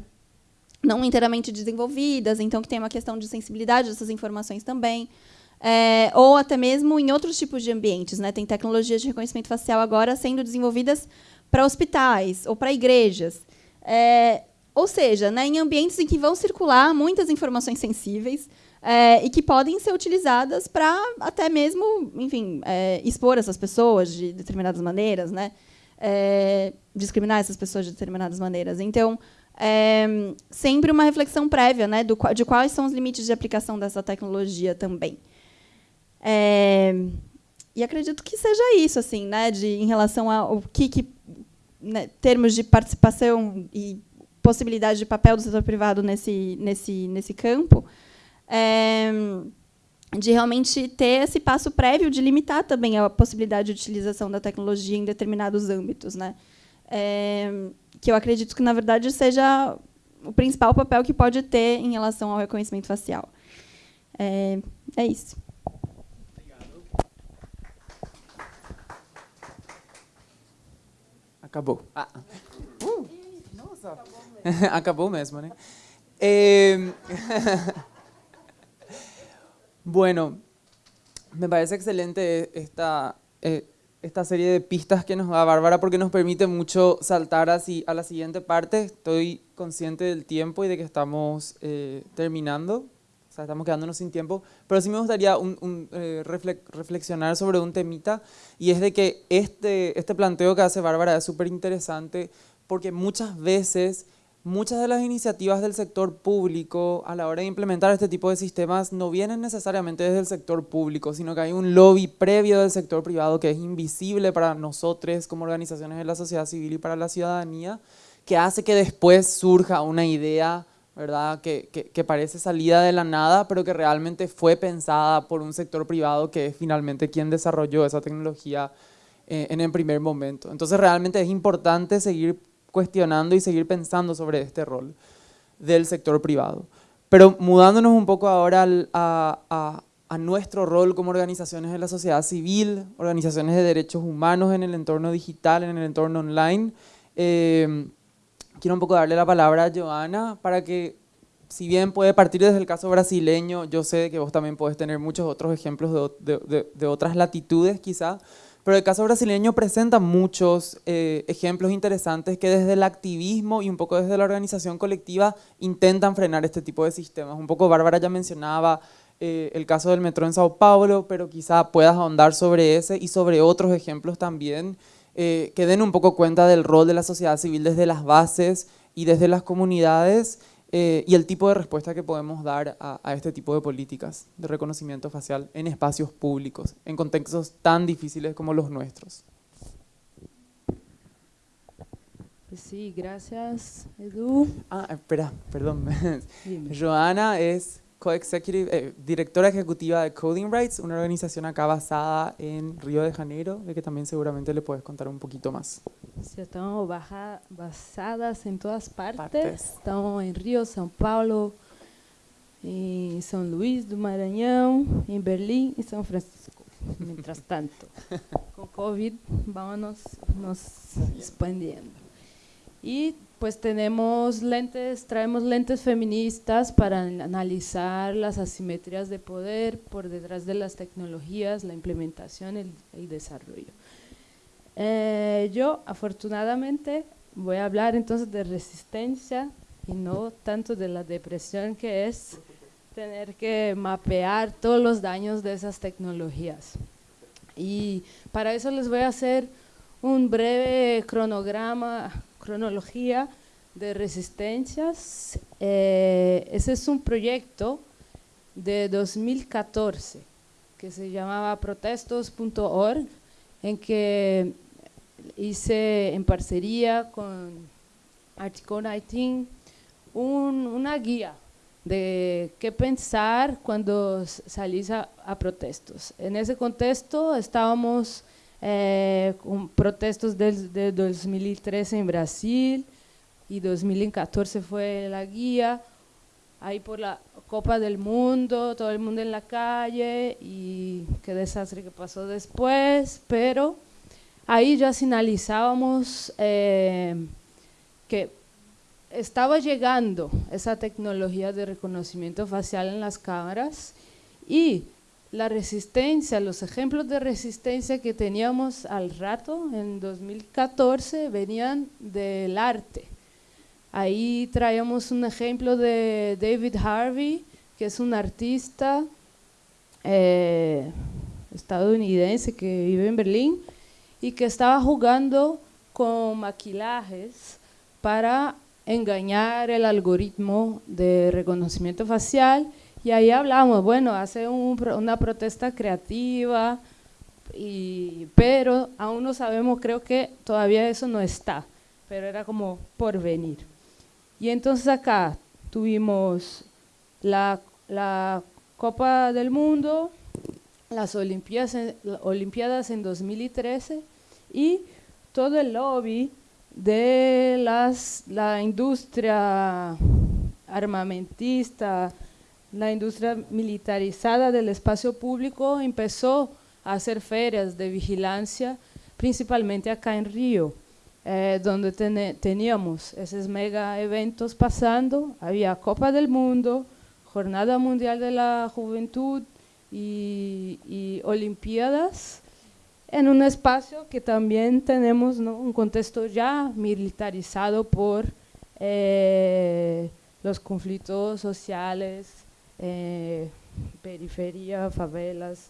não inteiramente desenvolvidas, então que tem uma questão de sensibilidade dessas informações também. É, ou até mesmo em outros tipos de ambientes. Né? Tem tecnologias de reconhecimento facial agora sendo desenvolvidas para hospitais ou para igrejas. É, ou seja, né, em ambientes em que vão circular muitas informações sensíveis é, e que podem ser utilizadas para até mesmo, enfim, é, expor essas pessoas de determinadas maneiras, né, é, discriminar essas pessoas de determinadas maneiras. Então, é, sempre uma reflexão prévia né, do, de quais são os limites de aplicação dessa tecnologia também. É, e acredito que seja isso, assim, né, de, em relação ao que, que né, termos de participação e possibilidade de papel do setor privado nesse, nesse, nesse campo, é, de realmente ter esse passo prévio de limitar também a possibilidade de utilização da tecnologia em determinados âmbitos. Né? É, que eu acredito que, na verdade, seja o principal papel que pode ter em relação ao reconhecimento facial. É, é isso. Acabou. Ah. Uh, nossa. Acabou mesmo, né? Eh, bueno, me parece excelente esta, eh, esta serie de pistas que nos da Bárbara porque nos permite mucho saltar así a la siguiente parte. Estoy consciente del tiempo y de que estamos eh, terminando, o sea, estamos quedándonos sin tiempo, pero sí me gustaría un, un, eh, reflexionar sobre un temita y es de que este, este planteo que hace Bárbara es súper interesante porque muchas veces muchas de las iniciativas del sector público a la hora de implementar este tipo de sistemas no vienen necesariamente desde el sector público, sino que hay un lobby previo del sector privado que es invisible para nosotros como organizaciones de la sociedad civil y para la ciudadanía, que hace que después surja una idea ¿verdad? Que, que, parece salida de la nada, pero que realmente fue pensada por un sector privado que es finalmente quien desarrolló esa tecnología eh, en el primer momento. Entonces realmente es importante seguir cuestionando y seguir pensando sobre este rol del sector privado. Pero mudándonos un poco ahora a, a, nuestro rol como organizaciones de la sociedad civil, organizaciones de derechos humanos en el entorno digital, en el entorno online, eh, quiero un poco darle la palabra a Joana para que, si bien puede partir desde el caso brasileño, yo sé que vos también puedes tener muchos otros ejemplos de, de, de otras latitudes quizá, pero el caso brasileño presenta muchos eh, ejemplos interesantes que desde el activismo y un poco desde la organización colectiva intentan frenar este tipo de sistemas. Un poco Bárbara ya mencionaba eh, el caso del metro en Sao Paulo, pero quizá puedas ahondar sobre ese y sobre otros ejemplos también eh, que den un poco cuenta del rol de la sociedad civil desde las bases y desde las comunidades eh, y el tipo de respuesta que podemos dar a, a, este tipo de políticas de reconocimiento facial en espacios públicos, en contextos tan difíciles como los nuestros. Sí, gracias, Edu. Ah, espera, perdón. Joana es co-executive, eh, directora ejecutiva de Coding Rights, una organización acá basada en Río de Janeiro, de que también seguramente le puedes contar un poquito más. Sí, estamos basadas en todas partes. Estamos en Río, São Paulo, en São Luís do Maranhão, en Berlín y São Francisco. Mientras tanto, con COVID vamos nos expandiendo. Y pues tenemos lentes, traemos lentes feministas para analizar las asimetrías de poder por detrás de las tecnologías, la implementación el, desarrollo. Eh, yo, afortunadamente, voy a hablar entonces de resistencia y no tanto de la depresión que es tener que mapear todos los daños de esas tecnologías. Y para eso les voy a hacer un breve cronograma cronología de resistencias. Eh, ese es un proyecto de 2014 que se llamaba protestos.org, en que hice en parcería con Article 19 un, una guía de qué pensar cuando salís a, a protestos. En ese contexto estábamos eh, com protestos desde de 2013 en Brasil y 2014 fue la guía, ahí por la Copa del Mundo, todo el mundo en la calle y qué desastre que pasó después, pero ahí ya sinalizábamos eh, que estaba llegando esa tecnología de reconocimiento facial en las cámaras y la resistencia, los ejemplos de resistencia que teníamos al rato en 2014 venían del arte. Ahí traíamos un ejemplo de David Harvey, que es un artista eh, estadounidense que vive en Berlín y que estaba jugando con maquillajes para engañar el algoritmo de reconocimiento facial y ahí hablamos, bueno, hace un, una protesta creativa, y, pero aún no sabemos, creo que todavía eso no está, pero era como por venir. Y entonces acá tuvimos la, la Copa del Mundo, las Olimpiadas en, Olimpiadas en 2013 y todo el lobby de las, la industria armamentista, la industria militarizada del espacio público empezó a hacer ferias de vigilancia, principalmente acá en Río. eh, donde teníamos esos mega eventos pasando, había Copa del Mundo, Jornada Mundial de la Juventud y, Olimpiadas, en un espacio que también tenemos un contexto ya militarizado por eh, los conflictos sociales, eh, periferia, favelas,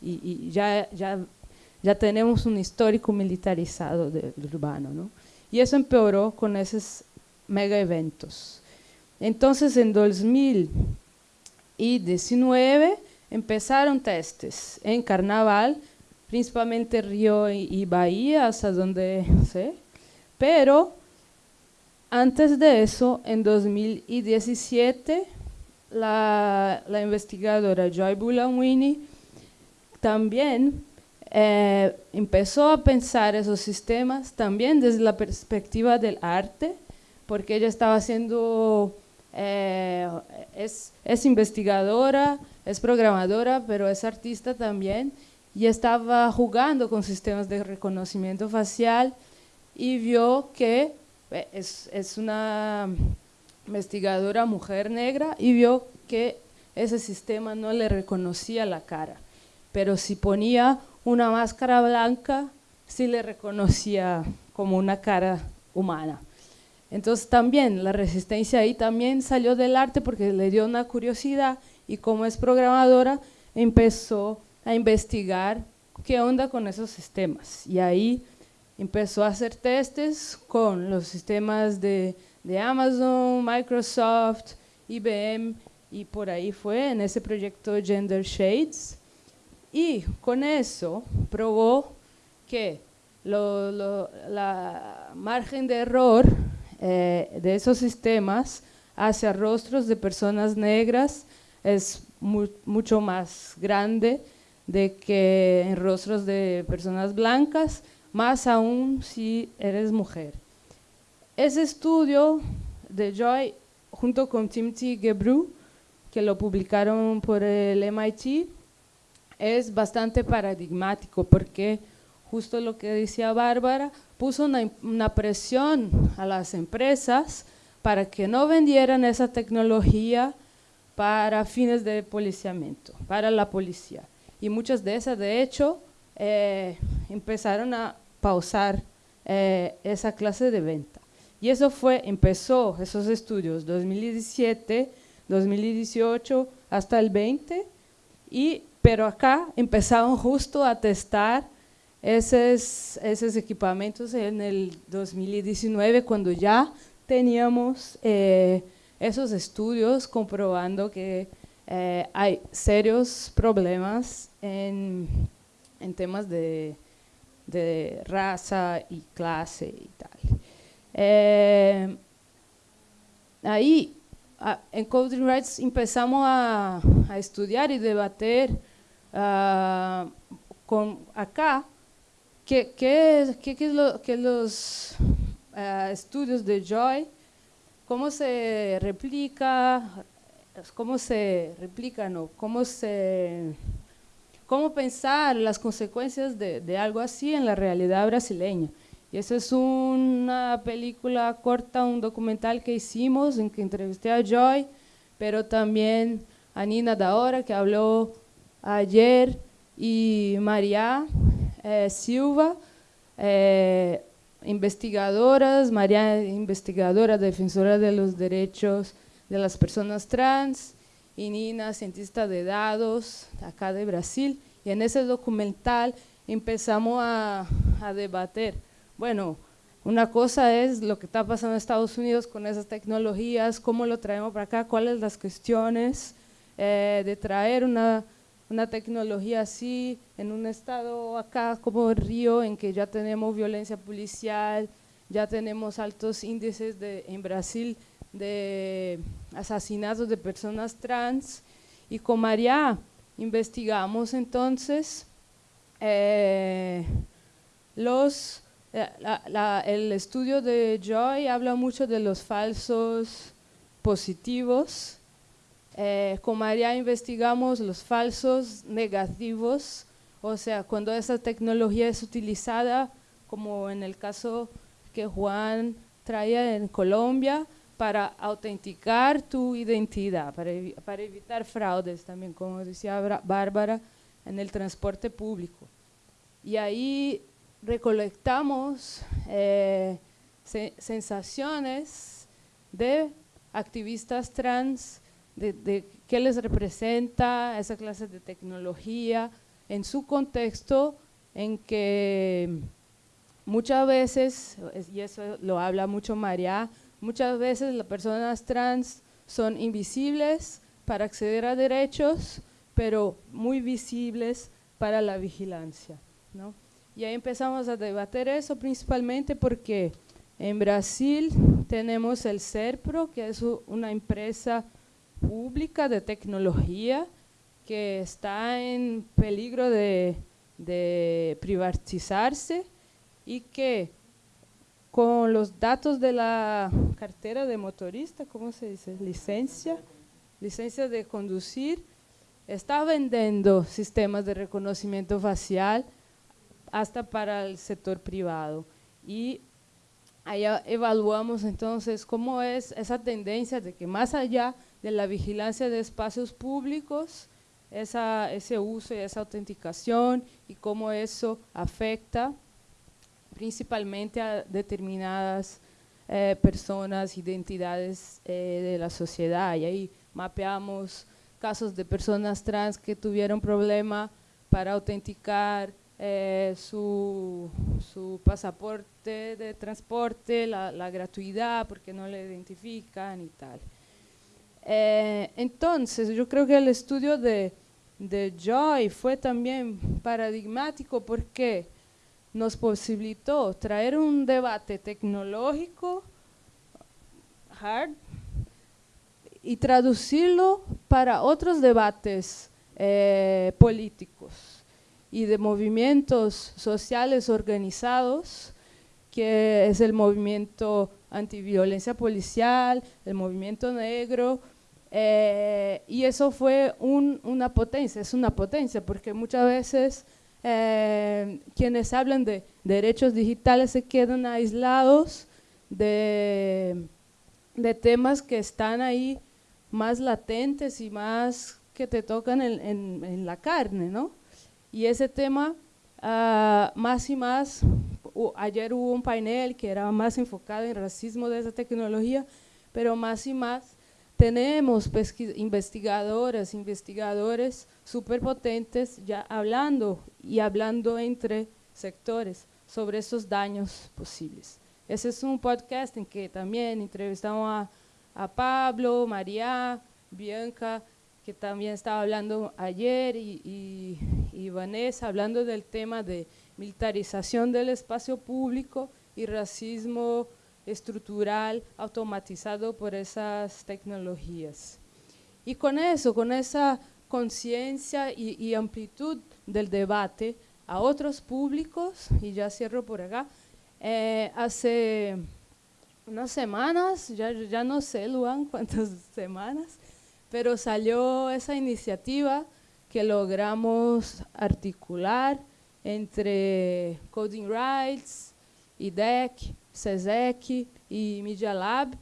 y, ya, ya, ya tenemos un histórico militarizado del urbano. ¿no? Y eso empeoró con esos mega eventos. Entonces, en 2019 empezaron testes en Carnaval, principalmente Río y Bahía, hasta donde sé, pero antes de eso, en 2017, la, investigadora Joy Bulanwini también eh, empezó a pensar esos sistemas también desde la perspectiva del arte, porque ella estaba haciendo, eh, es, es investigadora, es programadora, pero es artista también, y estaba jugando con sistemas de reconocimiento facial y vio que eh, es, es una investigadora mujer negra y vio que ese sistema no le reconocía la cara, pero si ponía una máscara blanca, sí le reconocía como una cara humana. Entonces también la resistencia ahí también salió del arte porque le dio una curiosidad y como es programadora empezó a investigar qué onda con esos sistemas y ahí empezó a hacer testes con los sistemas de, de Amazon, Microsoft, IBM y por ahí fue en ese proyecto Gender Shades. Y con eso probó que la margen de error eh, de esos sistemas hacia rostros de personas negras es mucho más grande de que en rostros de personas blancas más aún si eres mujer. Ese estudio de Joy, junto con Timothy Gebru, que lo publicaron por el MIT, es bastante paradigmático porque justo lo que decía Bárbara, puso una, presión a las empresas para que no vendieran esa tecnología para fines de policiamiento, para la policía. Y muchas de esas, de hecho, eh, empezaron a pausar eh, esa clase de venta. Y eso fue, empezó esos estudios 2017, 2018 hasta el 20, y, pero acá empezaron justo a testar esos, esos equipamientos en el 2019 cuando ya teníamos eh, esos estudios comprobando que eh, hay serios problemas en, en temas de de raza y clase y tal. Eh, ahí, en Coding Rights empezamos a, estudiar y debater ah, con acá qué, que los ah, estudios de Joy, cómo se replica, cómo se replica, no, cómo cómo pensar las consecuencias de, algo así en la realidad brasileña. Esa es una película corta, un documental que hicimos en que entrevisté a Joy, pero también a Nina Daora, que habló ayer, y María eh, Silva, eh, investigadoras, María investigadora, defensora de los derechos de las personas trans, y Nina, cientista de datos acá de Brasil, y en ese documental empezamos a, a debater, bueno, una cosa es lo que está pasando en Estados Unidos con esas tecnologías, cómo lo traemos para acá, cuáles las cuestiones eh, de traer una, una, tecnología así en un estado acá como Río, en que ya tenemos violencia policial, ya tenemos altos índices de, en Brasil de asesinatos de personas trans. Y con María investigamos entonces eh, los, eh, el estudio de Joy habla mucho de los falsos positivos. Eh, con María investigamos los falsos negativos, o sea, cuando esa tecnología es utilizada, como en el caso que Juan traía en Colombia para autenticar tu identidad, para, para evitar fraudes también, como decía Bárbara, en el transporte público. Y ahí recolectamos eh, sensaciones de activistas trans, de, de, qué les representa esa clase de tecnología en su contexto en que muchas veces, y eso lo habla mucho María, muchas veces las personas trans son invisibles para acceder a derechos, pero muy visibles para la vigilancia. ¿no? Y ahí empezamos a debatir eso principalmente porque en Brasil tenemos el CERPRO, que es una empresa pública de tecnología que está en peligro de, privatizarse y que con los datos de la cartera de motorista, ¿cómo se dice? Licencia, licencia de conducir, está vendiendo sistemas de reconocimiento facial hasta para el sector privado. Y allá evaluamos entonces cómo es esa tendencia de que más allá de la vigilancia de espacios públicos, esa, ese uso y esa autenticación y cómo eso afecta principalmente a determinadas eh, personas, identidades eh, de la sociedad. Y ahí mapeamos casos de personas trans que tuvieron problema para autenticar eh, su, su, pasaporte de transporte, la, gratuidad, porque no le identifican y tal. entonces, yo creo que el estudio de, de Joy fue también paradigmático porque nos posibilitó traer un debate tecnológico hard y traducirlo para otros debates eh, políticos y de movimientos sociales organizados, que es el movimiento antiviolencia policial, el movimiento negro, eh, y eso fue una potencia, es una potencia, porque muchas veces eh, quienes hablan de derechos digitales se quedan aislados de, de, temas que están ahí más latentes y más que te tocan en, en, la carne, ¿no? Y ese tema, uh, más y más, ayer hubo un panel que era más enfocado en racismo de esa tecnología, pero más y más tenemos investigadoras, investigadores súper potentes ya hablando y hablando entre sectores sobre esos daños posibles. Ese es un podcast en que también entrevistamos a, a Pablo, María, Bianca, que también estaba hablando ayer, y, y, y Vanessa, hablando del tema de militarización del espacio público y racismo estructural automatizado por esas tecnologías. Y con eso, con esa conciencia y, amplitud del debate a otros públicos, y ya cierro por acá, eh, hace unas semanas, ya, ya no sé, Luan, cuántas semanas, pero salió esa iniciativa que logramos articular entre Coding Rights, IDEC, SESEC y Media Lab,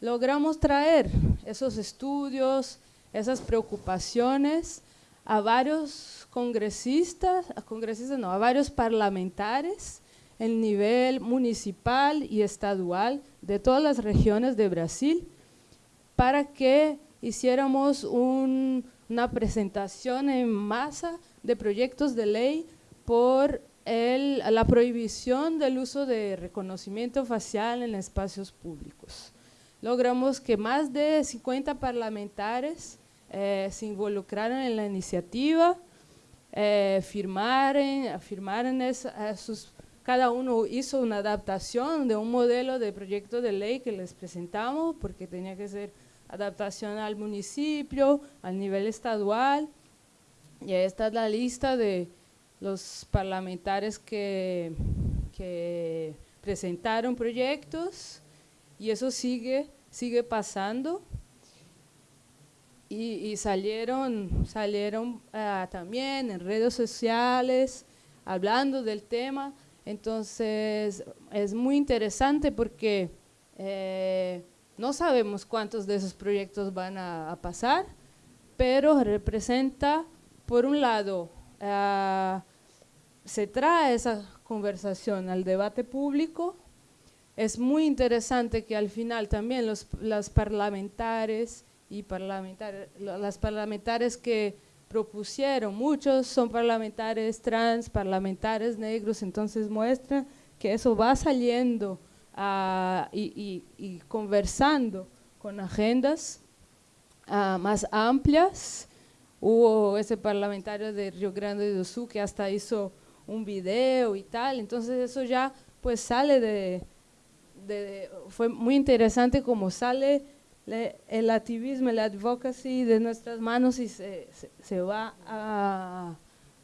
logramos traer esos estudios, esas preocupaciones a varios congresistas, a congresistas no, a varios parlamentares en nivel municipal y estadual de todas las regiones de Brasil para que hiciéramos una presentación en masa de proyectos de ley por la prohibición del uso de reconocimiento facial en espacios públicos. Logramos que más de 50 parlamentarios eh, se involucraran en la iniciativa, eh, firmaron, firmaron sus, cada uno hizo una adaptación de un modelo de proyecto de ley que les presentamos, porque tenía que ser adaptación al municipio, al nivel estadual, y ahí está la lista de, los parlamentarios que, presentaron proyectos y eso sigue, sigue pasando. Y, salieron, salieron ah, también en redes sociales hablando del tema. Entonces, es muy interesante porque eh, no sabemos cuántos de esos proyectos van a, pasar, pero representa, por un lado, ah, se trae esa conversación al debate público. Es muy interesante que al final también los, las parlamentarios y las parlamentarias que propusieron, muchos son parlamentarios trans, parlamentarios negros, entonces muestra que eso va saliendo ah, y, conversando con agendas ah, más amplias. Hubo ese parlamentario de Río Grande do Sul que hasta hizo un video y tal, entonces eso ya pues sale de, fue muy interesante como sale el activismo, el advocacy de nuestras manos y se, se, va a,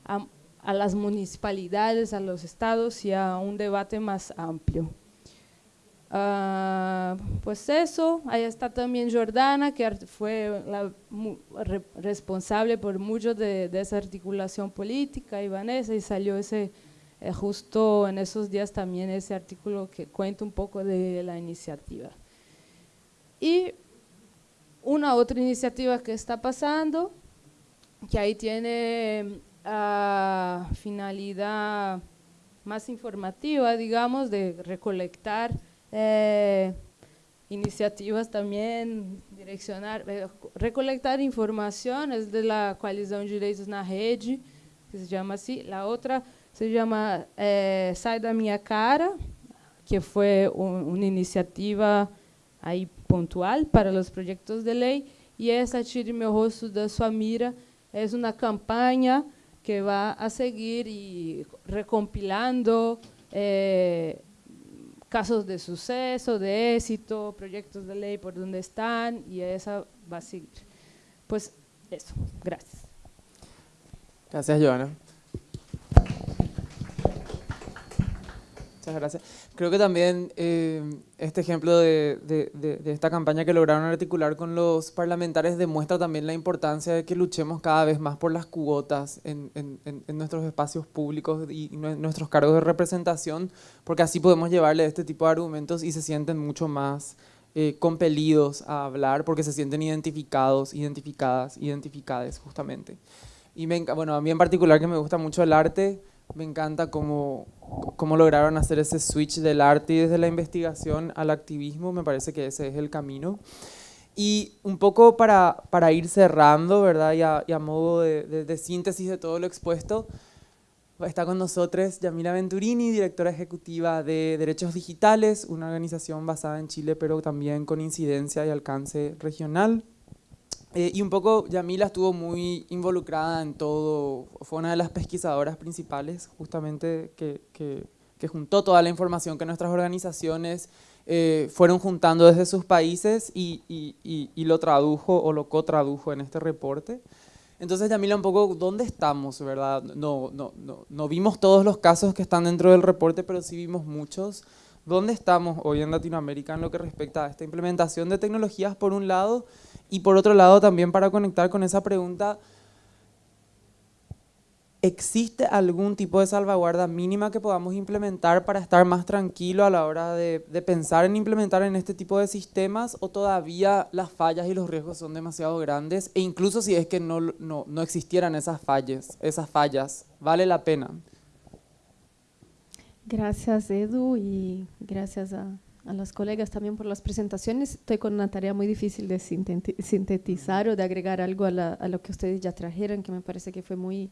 a, las municipalidades, a los estados y a un debate más amplio. Ah, pues eso, ahí está también Jordana, que fue la responsable por mucho de, esa articulación política, y y salió ese, eh, justo en esos días también ese artículo que cuenta un poco de la iniciativa. Y una otra iniciativa que está pasando, que ahí tiene uh, finalidad más informativa, digamos, de recolectar eh, iniciativas también, direccionar, eh, recolectar información, es de la Coalición de Direitos na Rede, que se llama así. La otra se llama eh, Sai da Minha Cara, que fue un, una iniciativa ahí pontual para los proyectos de ley y esa Tire meu rosto da sua mira es una campaña que va a seguir y recompilando eh, casos de suceso, de éxito, proyectos de ley por donde están y esa va a seguir. Pues eso, gracias. Gracias, Joana. Muchas gracias. Creo que también eh, este ejemplo de, de, de, esta campaña que lograron articular con los parlamentarios demuestra también la importancia de que luchemos cada vez más por las cuotas en, en, en nuestros espacios públicos y nuestros cargos de representación, porque así podemos llevarle este tipo de argumentos y se sienten mucho más eh, compelidos a hablar porque se sienten identificados, identificadas, identificades justamente. Y me, bueno, a mí en particular que me gusta mucho el arte, me encanta cómo, cómo lograron hacer ese switch del arte y desde la investigación al activismo, me parece que ese es el camino. Y un poco para, para ir cerrando, ¿verdad? Y a, y modo de, de, síntesis de todo lo expuesto, está con nosotros Yamila Venturini, directora ejecutiva de Derechos Digitales, una organización basada en Chile, pero también con incidencia y alcance regional. Eh, y un poco Yamila estuvo muy involucrada en todo, fue una de las pesquisadoras principales justamente que, que, que juntó toda la información que nuestras organizaciones eh, fueron juntando desde sus países y, y, y, lo tradujo o lo co-tradujo en este reporte. Entonces Yamila, un poco, ¿dónde estamos? ¿verdad? No, no, no, no vimos todos los casos que están dentro del reporte, pero sí vimos muchos. ¿Dónde estamos hoy en Latinoamérica en lo que respecta a esta implementación de tecnologías por un lado y por otro lado, también para conectar con esa pregunta, ¿existe algún tipo de salvaguarda mínima que podamos implementar para estar más tranquilo a la hora de, pensar en implementar en este tipo de sistemas o todavía las fallas y los riesgos son demasiado grandes e incluso si es que no, no, no existieran esas fallas, esas fallas, ¿vale la pena? Gracias Edu y gracias a, a los colegas también por las presentaciones. Estoy con una tarea muy difícil de sintetizar o de agregar algo a, lo que ustedes ya trajeron, que me parece que fue muy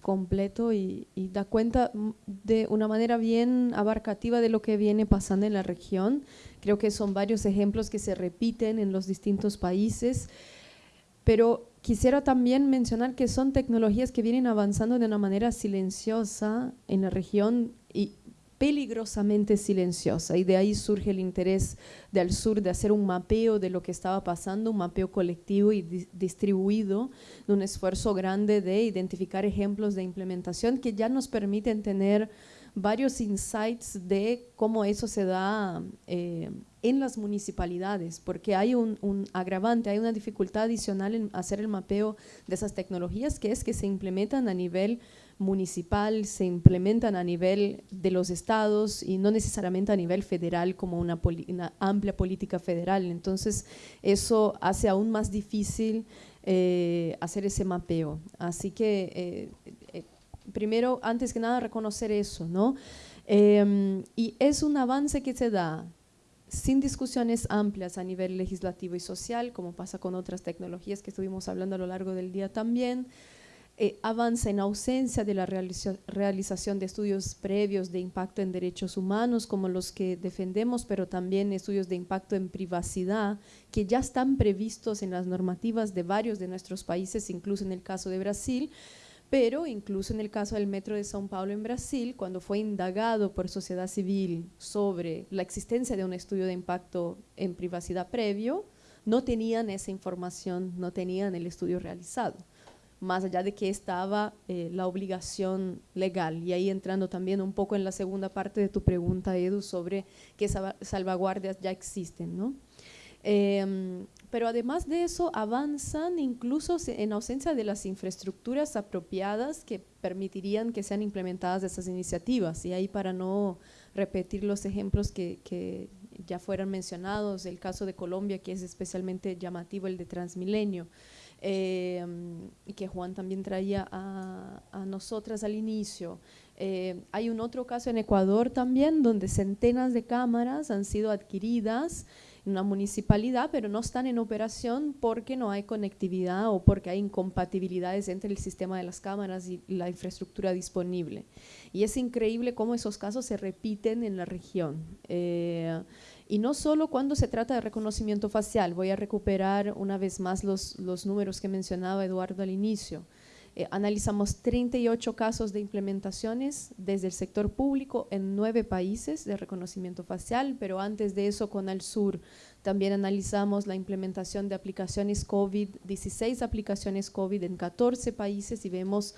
completo y, da cuenta de una manera bien abarcativa de lo que viene pasando en la región. Creo que son varios ejemplos que se repiten en los distintos países, pero quisiera también mencionar que son tecnologías que vienen avanzando de una manera silenciosa en la región y peligrosamente silenciosa y de ahí surge el interés del sur de hacer un mapeo de lo que estaba pasando, un mapeo colectivo y distribuido, de un esfuerzo grande de identificar ejemplos de implementación que ya nos permiten tener varios insights de cómo eso se da eh, en las municipalidades, porque hay un, un, agravante, hay una dificultad adicional en hacer el mapeo de esas tecnologías, que es que se implementan a nivel municipal, se implementan a nivel de los estados y no necesariamente a nivel federal como una, amplia política federal. Entonces, eso hace aún más difícil eh, hacer ese mapeo. Así que, eh, eh, primero, antes que nada, reconocer eso, ¿no? Em, y es un avance que se da sin discusiones amplias a nivel legislativo y social, como pasa con otras tecnologías que estuvimos hablando a lo largo del día también, eh, avanza en ausencia de la realización de estudios previos de impacto en derechos humanos como los que defendemos, pero también estudios de impacto en privacidad que ya están previstos en las normativas de varios de nuestros países, incluso en el caso de Brasil, pero incluso en el caso del Metro de São Paulo en Brasil, cuando fue indagado por sociedad civil sobre la existencia de un estudio de impacto en privacidad previo, no tenían esa información, no tenían el estudio realizado más allá de que estaba eh, la obligación legal. Y ahí entrando también un poco en la segunda parte de tu pregunta, Edu, sobre qué salvaguardias ya existen. ¿no? Em, pero además de eso, avanzan incluso en ausencia de las infraestructuras apropiadas que permitirían que sean implementadas esas iniciativas. Y ahí para no repetir los ejemplos que, que ya fueron mencionados, el caso de Colombia, que es especialmente llamativo, el de Transmilenio, eh, y que Juan también traía a, nosotras al inicio. Eh, hay un otro caso en Ecuador también, donde centenas de cámaras han sido adquiridas en una municipalidad, pero no están en operación porque no hay conectividad o porque hay incompatibilidades entre el sistema de las cámaras y la infraestructura disponible. Y es increíble cómo esos casos se repiten en la región. Eh, y no solo cuando se trata de reconocimiento facial, voy a recuperar una vez más los, los números que mencionaba Eduardo al inicio. Eh, analizamos 38 casos de implementaciones desde el sector público en nueve países de reconocimiento facial, pero antes de eso con Sur también analizamos la implementación de aplicaciones COVID, 16 aplicaciones COVID en 14 países y vemos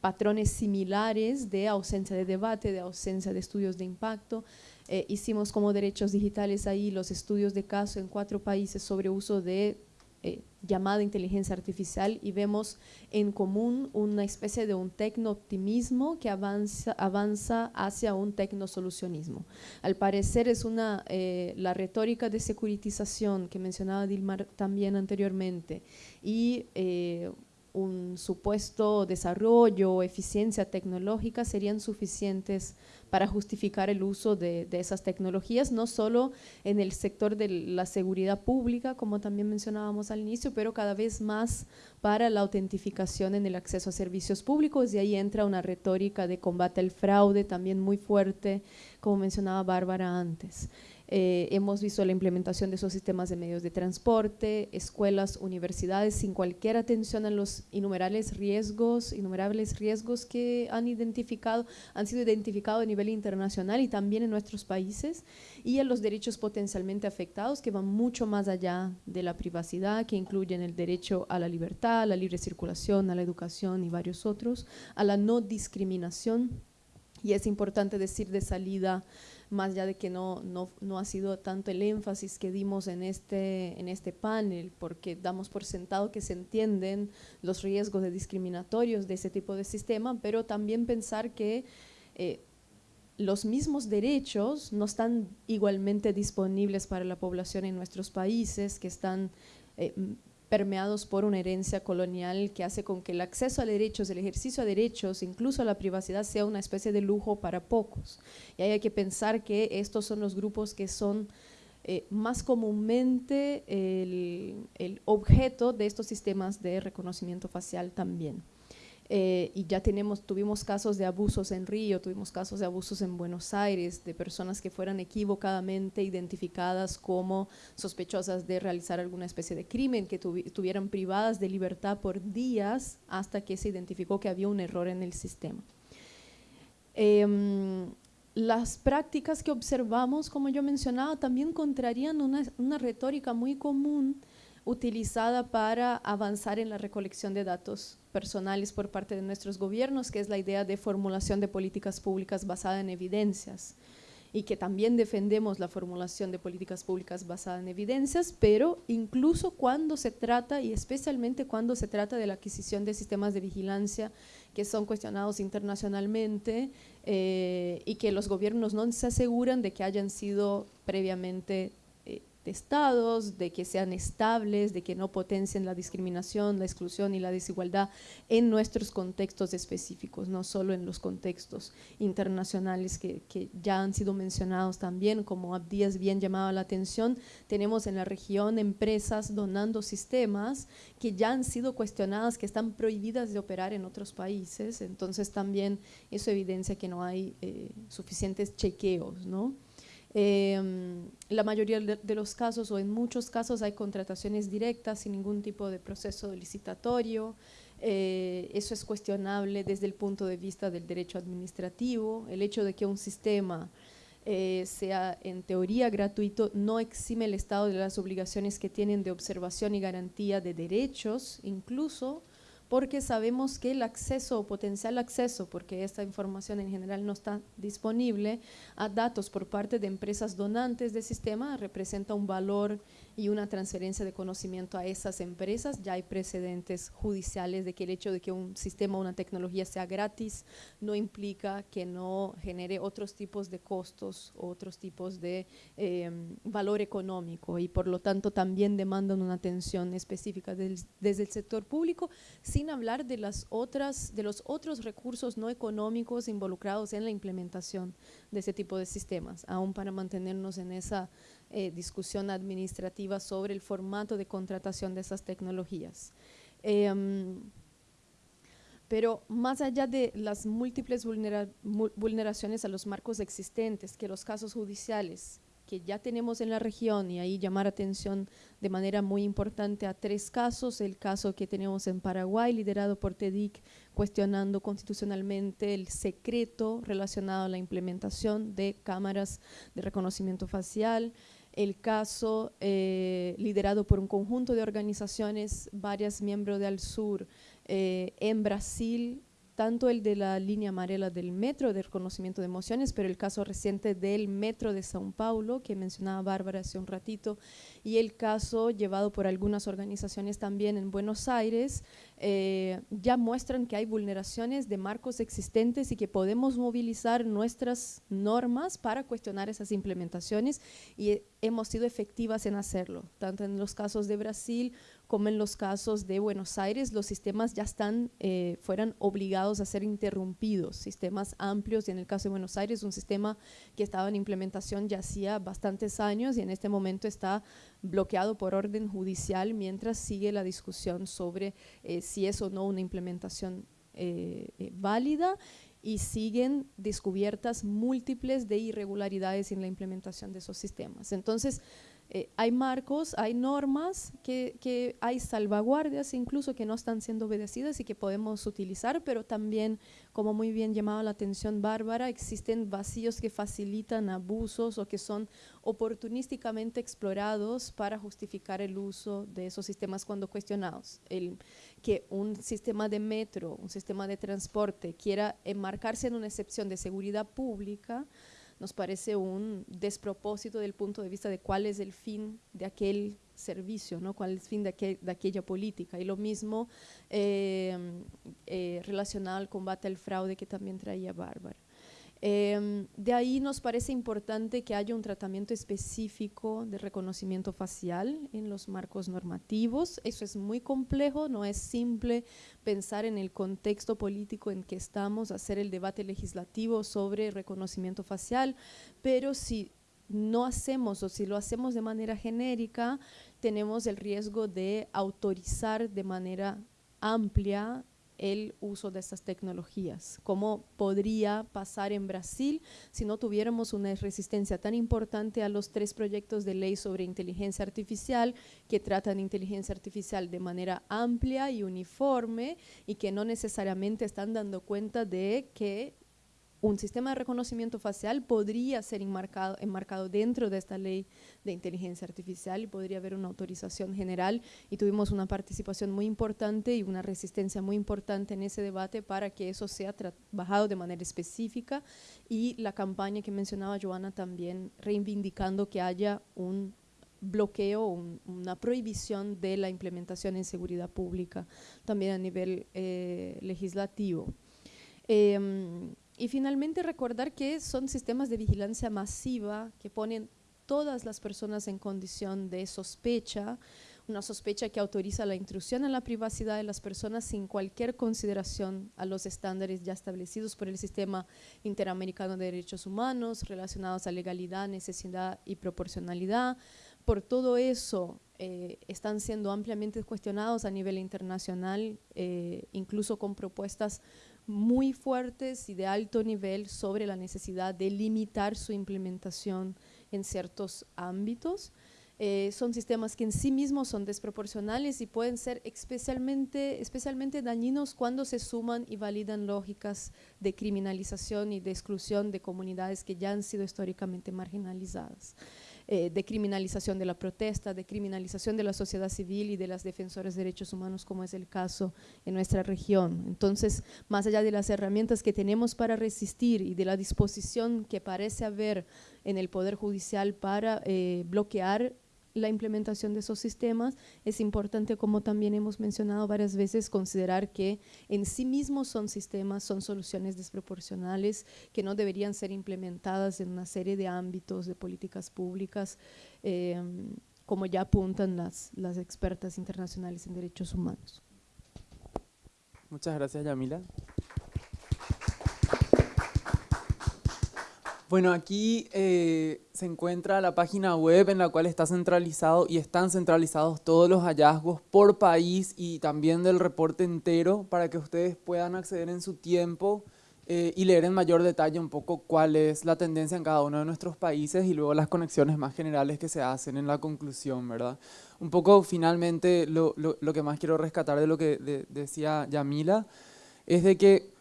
patrones similares de ausencia de debate, de ausencia de estudios de impacto. Eh, hicimos como derechos digitales ahí los estudios de caso en cuatro países sobre uso de eh, llamada inteligencia artificial y vemos en común una especie de un tecno-optimismo que avanza, avanza hacia un tecno-solucionismo. Al parecer es una, eh, la retórica de securitización que mencionaba Dilmar también anteriormente y un supuesto desarrollo o eficiencia tecnológica serían suficientes para justificar el uso de, esas tecnologías, no solo en el sector de la seguridad pública, como también mencionábamos al inicio, pero cada vez más para la autentificación en el acceso a servicios públicos y ahí entra una retórica de combate al fraude también muy fuerte, como mencionaba Bárbara antes. Eh, hemos visto la implementación de esos sistemas de medios de transporte, escuelas, universidades, sin cualquier atención a los innumerables riesgos, innumerables riesgos que han identificado, han sido identificados a nivel internacional y también en nuestros países, y a los derechos potencialmente afectados que van mucho más allá de la privacidad, que incluyen el derecho a la libertad, a la libre circulación, a la educación y varios otros, a la no discriminación. Y es importante decir de salida más allá de que no, no, no, ha sido tanto el énfasis que dimos en este, en este panel, porque damos por sentado que se entienden los riesgos de discriminatorios de ese tipo de sistema, pero también pensar que eh, los mismos derechos no están igualmente disponibles para la población en nuestros países, que están eh, permeados por una herencia colonial que hace con que el acceso a derechos, el ejercicio a derechos, incluso la privacidad, sea una especie de lujo para pocos. Y hay que pensar que estos son los grupos que son eh, más comúnmente el objeto de estos sistemas de reconocimiento facial también. Eh, y ya tenemos, tuvimos casos de abusos en Río, tuvimos casos de abusos en Buenos Aires, de personas que fueran equivocadamente identificadas como sospechosas de realizar alguna especie de crimen, que estuvieran privadas de libertad por días hasta que se identificó que había un error en el sistema. Em, las prácticas que observamos, como yo mencionaba, también contrarían una, una retórica muy común utilizada para avanzar en la recolección de datos personales por parte de nuestros gobiernos, que es la idea de formulación de políticas públicas basada en evidencias y que también defendemos la formulación de políticas públicas basada en evidencias, pero incluso cuando se trata, y especialmente cuando se trata de la adquisición de sistemas de vigilancia que son cuestionados internacionalmente eh, y que los gobiernos no se aseguran de que hayan sido previamente estados, de que sean estables, de que no potencien la discriminación, la exclusión y la desigualdad en nuestros contextos específicos, no solo en los contextos internacionales que, ya han sido mencionados también, como Abdías bien llamaba la atención, tenemos en la región empresas donando sistemas que ya han sido cuestionadas, que están prohibidas de operar en otros países, entonces también eso evidencia que no hay eh, suficientes chequeos, ¿no? Em, la mayoría de, los casos o en muchos casos hay contrataciones directas sin ningún tipo de proceso licitatorio. Eh, eso es cuestionable desde el punto de vista del derecho administrativo. El hecho de que un sistema eh, sea en teoría gratuito no exime el Estado de las obligaciones que tienen de observación y garantía de derechos, incluso porque sabemos que el acceso o potencial acceso, porque esta información en general no está disponible, a datos por parte de empresas donantes del sistema representa un valor y una transferencia de conocimiento a esas empresas. Ya hay precedentes judiciales de que el hecho de que un sistema o una tecnología sea gratis no implica que no genere otros tipos de costos, otros tipos de em, valor económico y por lo tanto también demandan una atención específica desde el sector público, sin hablar de, las otras, de los otros recursos no económicos involucrados en la implementación de ese tipo de sistemas, aún para mantenernos en esa eh, discusión administrativa sobre el formato de contratación de esas tecnologías. Em, pero más allá de las múltiples vulneraciones a los marcos existentes, que los casos judiciales que ya tenemos en la región, y ahí llamar atención de manera muy importante a tres casos, el caso que tenemos en Paraguay, liderado por TEDIC, cuestionando constitucionalmente el secreto relacionado a la implementación de cámaras de reconocimiento facial, el caso eh, liderado por un conjunto de organizaciones, varias miembros de Sur eh, en Brasil, tanto el de la línea amarela del metro de reconocimiento de emociones, pero el caso reciente del metro de São Paulo, que mencionaba Bárbara hace un ratito, y el caso llevado por algunas organizaciones también en Buenos Aires, eh, ya muestran que hay vulneraciones de marcos existentes y que podemos movilizar nuestras normas para cuestionar esas implementaciones y hemos sido efectivas en hacerlo, tanto en los casos de Brasil como en los casos de Buenos Aires, los sistemas ya están, eh, fueran obligados a ser interrumpidos, sistemas amplios, y en el caso de Buenos Aires, un sistema que estaba en implementación ya hacía bastantes años y en este momento está bloqueado por orden judicial mientras sigue la discusión sobre eh, si es o no una implementación eh, válida y siguen descubiertas múltiples de irregularidades en la implementación de esos sistemas. Entonces, eh, hay marcos, hay normas, que, hay salvaguardias incluso que no están siendo obedecidas y que podemos utilizar, pero también, como muy bien llamaba la atención Bárbara, existen vacíos que facilitan abusos o que son oportunísticamente explorados para justificar el uso de esos sistemas cuando cuestionados. Que un sistema de metro, un sistema de transporte quiera enmarcarse en una excepción de seguridad pública, nos parece un despropósito del punto de vista de cuál es el fin de aquel servicio, ¿no? cuál es el fin de, de aquella política. Y lo mismo eh, eh, relacionado al combate al fraude que también traía Bárbara. Em, de ahí nos parece importante que haya un tratamiento específico de reconocimiento facial en los marcos normativos. Eso es muy complejo, no es simple pensar en el contexto político en que estamos, hacer el debate legislativo sobre reconocimiento facial, pero si no hacemos o si lo hacemos de manera genérica, tenemos el riesgo de autorizar de manera amplia el uso de estas tecnologías. ¿Cómo podría pasar en Brasil si no tuviéramos una resistencia tan importante a los tres proyectos de ley sobre inteligencia artificial que tratan inteligencia artificial de manera amplia y uniforme y que no necesariamente están dando cuenta de que un sistema de reconocimiento facial podría ser enmarcado, enmarcado dentro de esta ley de inteligencia artificial y podría haber una autorización general y tuvimos una participación muy importante y una resistencia muy importante en ese debate para que eso sea trabajado de manera específica y la campaña que mencionaba Joana también reivindicando que haya un bloqueo, una prohibición de la implementación en seguridad pública, también a nivel eh, legislativo. Em, y finalmente recordar que son sistemas de vigilancia masiva que ponen todas las personas en condición de sospecha, una sospecha que autoriza la intrusión en la privacidad de las personas sin cualquier consideración a los estándares ya establecidos por el sistema interamericano de derechos humanos relacionados a legalidad, necesidad y proporcionalidad, por todo eso eh, están siendo ampliamente cuestionados a nivel internacional, eh, incluso con propuestas muy fuertes y de alto nivel sobre la necesidad de limitar su implementación en ciertos ámbitos. Eh, son sistemas que en sí mismos son desproporcionales y pueden ser especialmente, especialmente dañinos cuando se suman y validan lógicas de criminalización y de exclusión de comunidades que ya han sido históricamente marginalizadas. Eh, de criminalización de la protesta, de criminalización de la sociedad civil y de las defensoras de derechos humanos, como es el caso en nuestra región. Entonces, más allá de las herramientas que tenemos para resistir y de la disposición que parece haber en el Poder Judicial para eh, bloquear la implementación de esos sistemas, es importante, como también hemos mencionado varias veces, considerar que en sí mismos son sistemas, son soluciones desproporcionales que no deberían ser implementadas en una serie de ámbitos de políticas públicas, eh, como ya apuntan las, las expertas internacionales en derechos humanos. Muchas gracias, Yamila. Bueno, aquí eh, se encuentra la página web en la cual está centralizado y están centralizados todos los hallazgos por país y también del reporte entero para que ustedes puedan acceder en su tiempo eh, y leer en mayor detalle un poco cuál es la tendencia en cada uno de nuestros países y luego las conexiones más generales que se hacen en la conclusión, ¿verdad? Un poco finalmente lo, lo, que más quiero rescatar de lo que decía Yamila es de que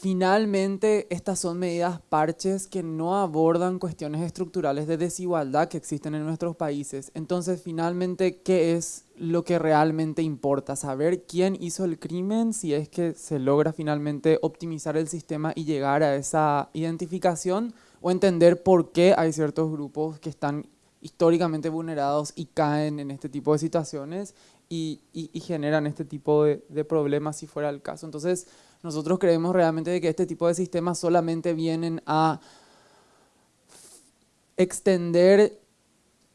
Finalmente, estas son medidas parches que no abordan cuestiones estructurales de desigualdad que existen en nuestros países. Entonces, finalmente, ¿qué es lo que realmente importa? Saber quién hizo el crimen, si es que se logra finalmente optimizar el sistema y llegar a esa identificación, o entender por qué hay ciertos grupos que están históricamente vulnerados y caen en este tipo de situaciones y, generan este tipo de, problemas si fuera el caso. Entonces, nosotros creemos realmente que este tipo de sistemas solamente vienen a extender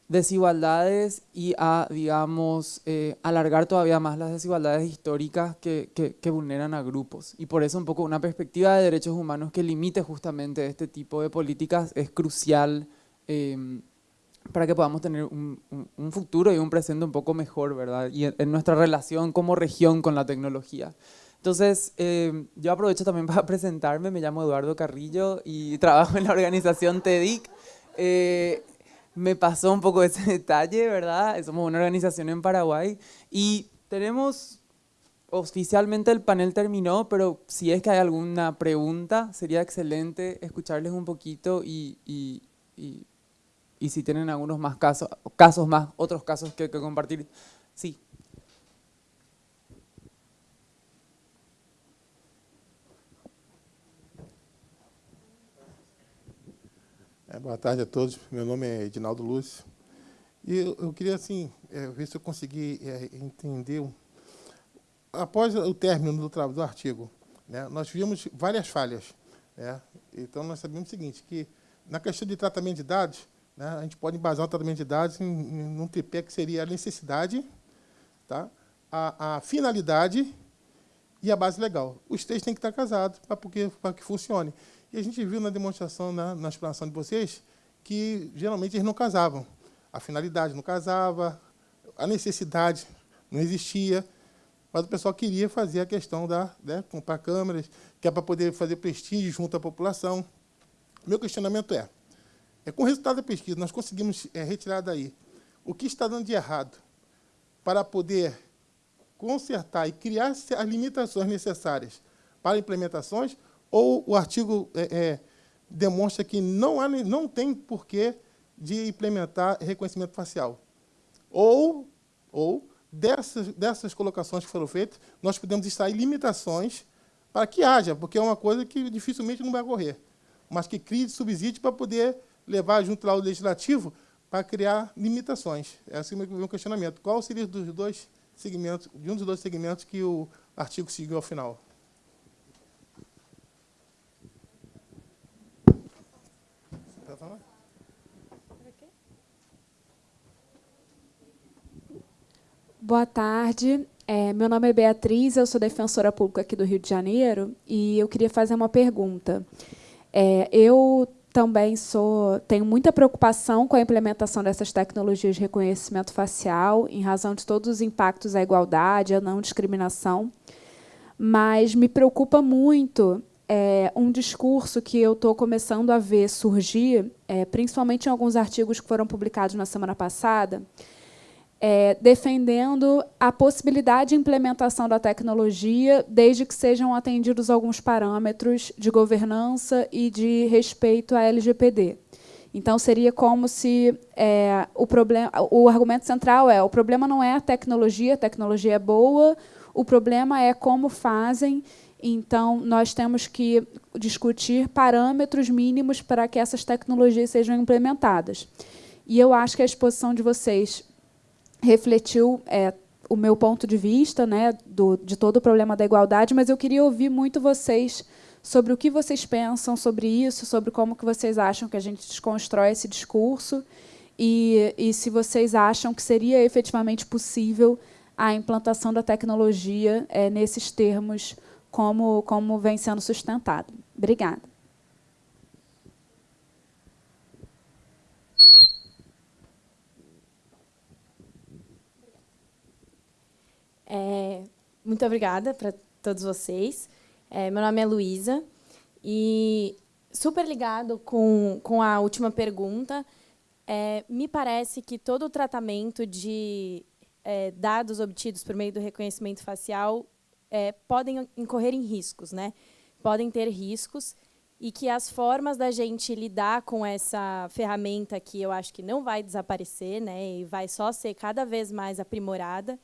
desigualdades y a, digamos, eh, alargar todavía más las desigualdades históricas que, vulneran a grupos. Y por eso un poco una perspectiva de derechos humanos que limite justamente este tipo de políticas es crucial em, para que podamos tener un, un, futuro y un presente un poco mejor, ¿verdad? Y en nuestra relación como región con la tecnología. Entonces, eh, yo aprovecho también para presentarme, me llamo Eduardo Carrillo y trabajo en la organización TEDIC. Eh, me pasó un poco ese detalle, ¿verdad? Somos una organización en Paraguay y tenemos, oficialmente el panel terminó, pero si es que hay alguna pregunta, sería excelente escucharles un poquito y, y, y, y si tienen algunos más casos, casos más, otros casos que, que compartir. Sí. É, boa tarde a todos. Meu nome é Edinaldo Lúcio. E eu, eu queria, assim, é, ver se eu consegui é, entender. Após o término do, do artigo, né, nós vimos várias falhas. Né? Então, nós sabemos o seguinte, que na questão de tratamento de dados, né, a gente pode embasar o tratamento de dados em, em um tripé que seria a necessidade, tá? a, a finalidade e a base legal. Os três têm que estar casados para que funcione. E a gente viu na demonstração, na, na explanação de vocês, que geralmente eles não casavam. A finalidade não casava, a necessidade não existia, mas o pessoal queria fazer a questão da né, comprar câmeras, que é para poder fazer prestígio junto à população. Meu questionamento é, é com o resultado da pesquisa, nós conseguimos é, retirar daí o que está dando de errado para poder consertar e criar as limitações necessárias para implementações, ou o artigo é, é, demonstra que não, há, não tem porquê de implementar reconhecimento facial. Ou, ou dessas, dessas colocações que foram feitas, nós podemos extrair limitações para que haja, porque é uma coisa que dificilmente não vai ocorrer, mas que crie subsídio para poder levar junto lá o legislativo para criar limitações. É assim que um questionamento. Qual seria dos dois segmentos, de um dos dois segmentos que o artigo seguiu ao final? Boa tarde. É, meu nome é Beatriz, eu sou defensora pública aqui do Rio de Janeiro e eu queria fazer uma pergunta. É, eu também sou tenho muita preocupação com a implementação dessas tecnologias de reconhecimento facial, em razão de todos os impactos à igualdade, à não discriminação. Mas me preocupa muito é, um discurso que eu estou começando a ver surgir, é, principalmente em alguns artigos que foram publicados na semana passada, é, defendendo a possibilidade de implementação da tecnologia, desde que sejam atendidos alguns parâmetros de governança e de respeito à LGPD. Então, seria como se é, o, problema, o argumento central é o problema não é a tecnologia, a tecnologia é boa, o problema é como fazem, então, nós temos que discutir parâmetros mínimos para que essas tecnologias sejam implementadas. E eu acho que a exposição de vocês refletiu é, o meu ponto de vista né, do, de todo o problema da igualdade, mas eu queria ouvir muito vocês sobre o que vocês pensam sobre isso, sobre como que vocês acham que a gente desconstrói esse discurso e, e se vocês acham que seria efetivamente possível a implantação da tecnologia é, nesses termos como, como vem sendo sustentado. Obrigada. É, muito obrigada para todos vocês. É, meu nome é Luísa e super ligado com, com a última pergunta, é, me parece que todo o tratamento de é, dados obtidos por meio do reconhecimento facial é, podem incorrer em riscos, né? podem ter riscos, e que as formas da gente lidar com essa ferramenta que eu acho que não vai desaparecer né? e vai só ser cada vez mais aprimorada,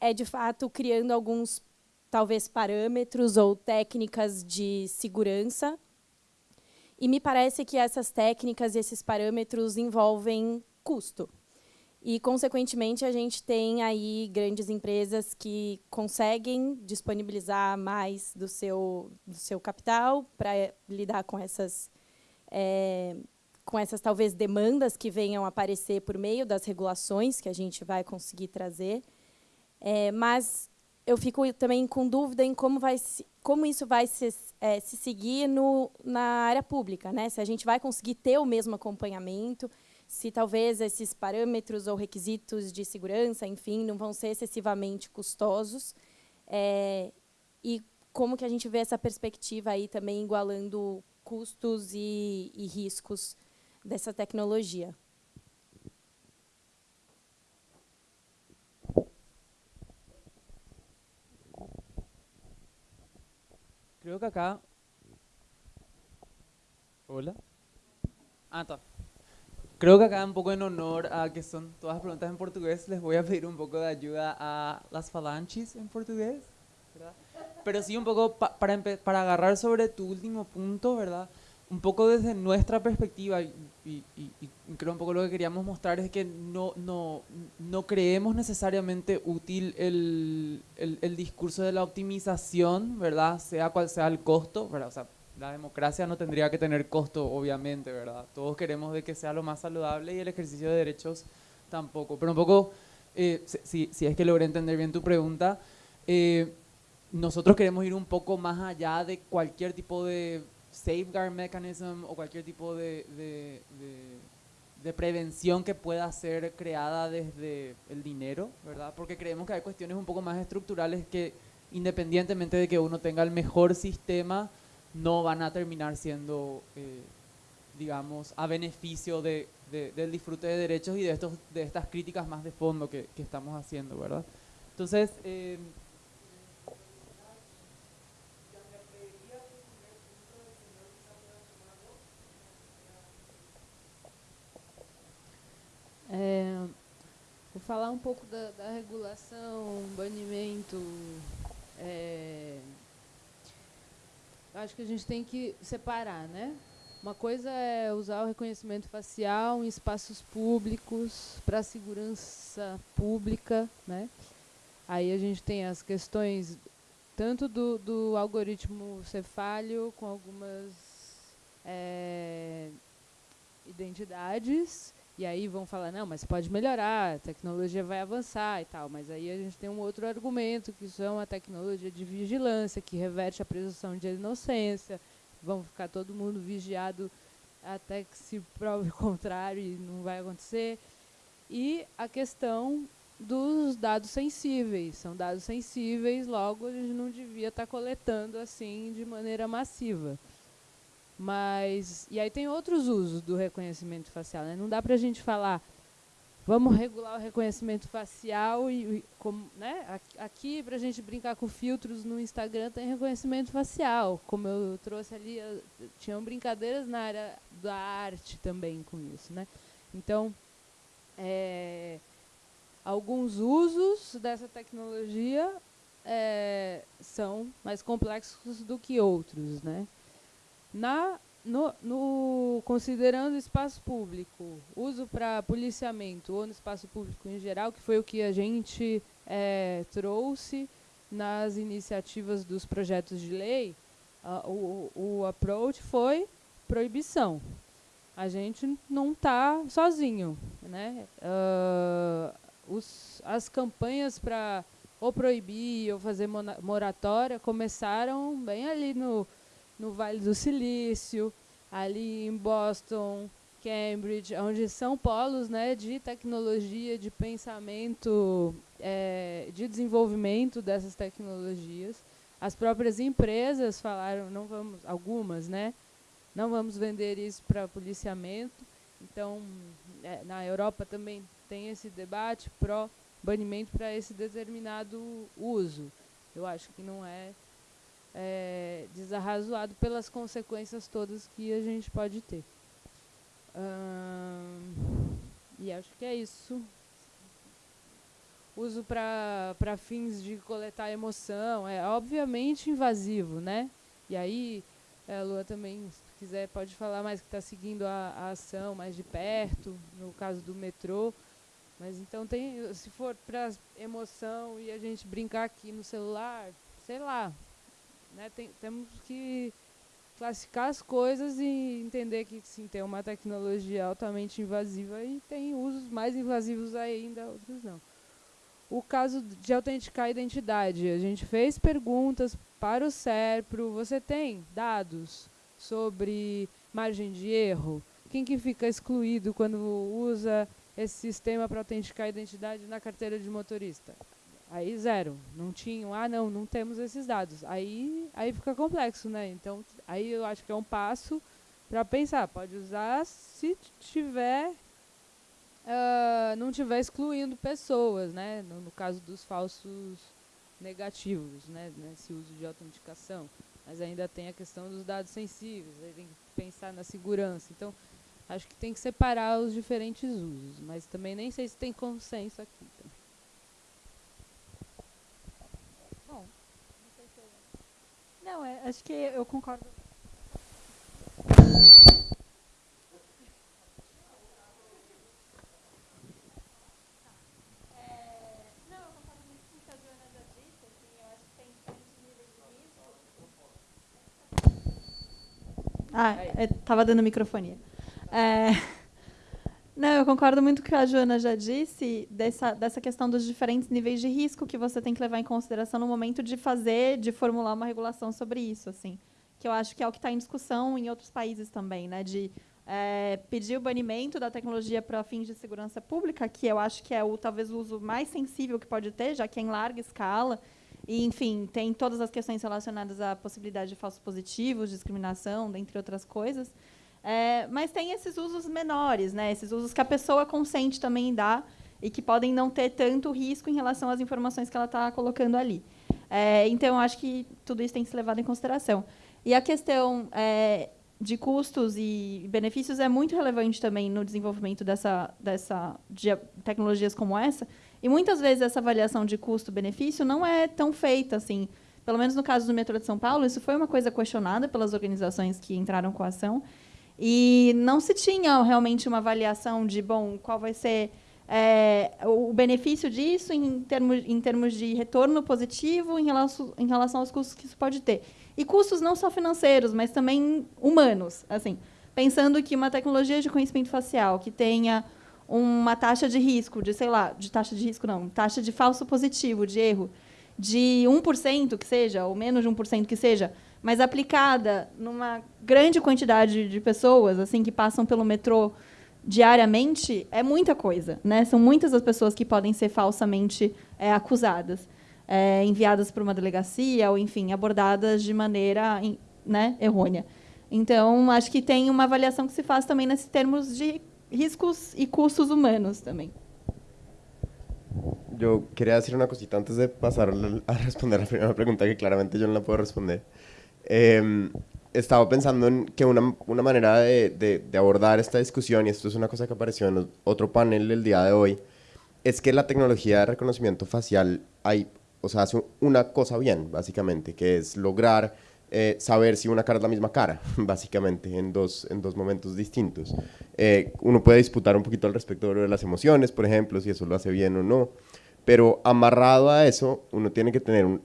é, de fato, criando alguns, talvez, parâmetros ou técnicas de segurança. E me parece que essas técnicas e esses parâmetros envolvem custo. E, consequentemente, a gente tem aí grandes empresas que conseguem disponibilizar mais do seu, do seu capital para lidar com essas, é, com essas, talvez, demandas que venham aparecer por meio das regulações que a gente vai conseguir trazer. É, mas eu fico também com dúvida em como, vai se, como isso vai se, é, se seguir no, na área pública. Né? Se a gente vai conseguir ter o mesmo acompanhamento, se talvez esses parâmetros ou requisitos de segurança, enfim, não vão ser excessivamente custosos. É, e como que a gente vê essa perspectiva aí também igualando custos e, e riscos dessa tecnologia. Creo que acá... Hola. Ah, está. Creo que acá, un poco en honor a que son todas preguntas en portugués, les voy a pedir un poco de ayuda a las falanges en portugués. ¿verdad? Pero sí un poco para, para agarrar sobre tu último punto, ¿verdad? Un poco desde nuestra perspectiva, y, creo un poco lo que queríamos mostrar es que no, no, no creemos necesariamente útil el, el, discurso de la optimización, ¿verdad? Sea cual sea el costo, ¿verdad? O sea, la democracia no tendría que tener costo, obviamente, ¿verdad? Todos queremos de que sea lo más saludable y el ejercicio de derechos tampoco. Pero un poco, eh, si, si, es que logré entender bien tu pregunta, eh, nosotros queremos ir un poco más allá de cualquier tipo de safeguard mechanism o cualquier tipo de, de, de, prevención que pueda ser creada desde el dinero, ¿verdad? Porque creemos que hay cuestiones un poco más estructurales que independientemente de que uno tenga el mejor sistema, no van a terminar siendo, eh, digamos, a beneficio de, del disfrute de derechos y de, estos, de estas críticas más de fondo que, que estamos haciendo, ¿verdad? Entonces, eh, falar um pouco da, da regulação, banimento. É, acho que a gente tem que separar, né? Uma coisa é usar o reconhecimento facial em espaços públicos para segurança pública, né? Aí a gente tem as questões tanto do, do algoritmo cefálio com algumas é, identidades e aí vão falar, não, mas pode melhorar, a tecnologia vai avançar e tal. Mas aí a gente tem um outro argumento, que isso é uma tecnologia de vigilância, que reverte a presunção de inocência. Vão ficar todo mundo vigiado até que se prove o contrário e não vai acontecer. E a questão dos dados sensíveis. São dados sensíveis, logo a gente não devia estar coletando assim de maneira massiva. Mas, e aí tem outros usos do reconhecimento facial. Né? Não dá para a gente falar, vamos regular o reconhecimento facial e, e como, né? aqui para a gente brincar com filtros no Instagram tem reconhecimento facial. Como eu trouxe ali, tinham brincadeiras na área da arte também com isso. Né? Então, é, alguns usos dessa tecnologia é, são mais complexos do que outros. Né? Na, no, no, considerando espaço público, uso para policiamento ou no espaço público em geral, que foi o que a gente é, trouxe nas iniciativas dos projetos de lei, uh, o, o approach foi proibição. A gente não está sozinho. Né? Uh, os, as campanhas para ou proibir ou fazer moratória começaram bem ali no no Vale do Silício, ali em Boston, Cambridge, onde são polos né, de tecnologia, de pensamento, é, de desenvolvimento dessas tecnologias. As próprias empresas falaram, não vamos, algumas, né, não vamos vender isso para policiamento. Então, é, na Europa também tem esse debate pró banimento para esse determinado uso. Eu acho que não é é, desarrazoado pelas consequências todas que a gente pode ter. E acho que é isso. Uso para fins de coletar emoção. É obviamente invasivo, né? E aí, a Lua também, se quiser, pode falar mais que está seguindo a, a ação mais de perto, no caso do metrô. Mas então tem, se for para emoção e a gente brincar aqui no celular, sei lá, né, tem, temos que classificar as coisas e entender que sim, tem uma tecnologia altamente invasiva e tem usos mais invasivos ainda, outros não. O caso de autenticar a identidade, a gente fez perguntas para o SERPRO, você tem dados sobre margem de erro? Quem que fica excluído quando usa esse sistema para autenticar a identidade na carteira de motorista? Aí zero, não tinham, ah não, não temos esses dados. Aí, aí fica complexo, né? Então, aí eu acho que é um passo para pensar, pode usar se tiver, uh, não tiver excluindo pessoas, né? No, no, caso dos falsos negativos, né? Nesse uso de autenticação. Mas ainda tem a questão dos dados sensíveis, aí tem que pensar na segurança. Então, acho que tem que separar os diferentes usos, mas também nem sei se tem consenso aqui. Então. Não, é, acho que eu concordo. Ah, estava dando microfonia. É, não, eu concordo muito com o que a Joana já disse, dessa, dessa questão dos diferentes níveis de risco que você tem que levar em consideração no momento de fazer, de formular uma regulação sobre isso, assim. Que eu acho que é o que está em discussão em outros países também, né? De é, pedir o banimento da tecnologia para fins de segurança pública, que eu acho que é o talvez o uso mais sensível que pode ter, já que é em larga escala. E, enfim, tem todas as questões relacionadas à possibilidade de falsos positivos, discriminação, dentre outras coisas. É, mas tem esses usos menores, né? esses usos que a pessoa consente também dar e que podem não ter tanto risco em relação às informações que ela está colocando ali. É, então, acho que tudo isso tem que ser levado em consideração. E a questão é, de custos e benefícios é muito relevante também no desenvolvimento dessa, dessa de tecnologias como essa. E muitas vezes essa avaliação de custo-benefício não é tão feita assim. Pelo menos no caso do metrô de São Paulo, isso foi uma coisa questionada pelas organizações que entraram com a ação. E não se tinha realmente uma avaliação de, bom, qual vai ser é, o benefício disso em termos, em termos de retorno positivo em relação, em relação aos custos que isso pode ter. E custos não só financeiros, mas também humanos. assim Pensando que uma tecnologia de conhecimento facial que tenha uma taxa de risco, de, sei lá, de taxa de risco não, taxa de falso positivo, de erro, de 1% que seja, ou menos de 1% que seja, mas aplicada numa grande quantidade de pessoas assim que passam pelo metrô diariamente é muita coisa, né? São muitas as pessoas que podem ser falsamente é, acusadas, é, enviadas para uma delegacia ou, enfim, abordadas de maneira né, errônea. Então, acho que tem uma avaliação que se faz também nesses termos de riscos e custos humanos também. Eu queria dizer uma cosita antes de passar a responder a primeira pergunta que claramente eu não posso responder. Eh, estaba pensando en que una, una manera de, de, abordar esta discusión, y esto es una cosa que apareció en otro panel el día de hoy, es que la tecnología de reconocimiento facial hay, o sea, hace una cosa bien, básicamente, que es lograr eh, saber si una cara es la misma cara, básicamente, en dos, en dos momentos distintos. Eh, uno puede disputar un poquito al respecto de las emociones, por ejemplo, si eso lo hace bien o no, pero amarrado a eso, uno tiene que tener, un,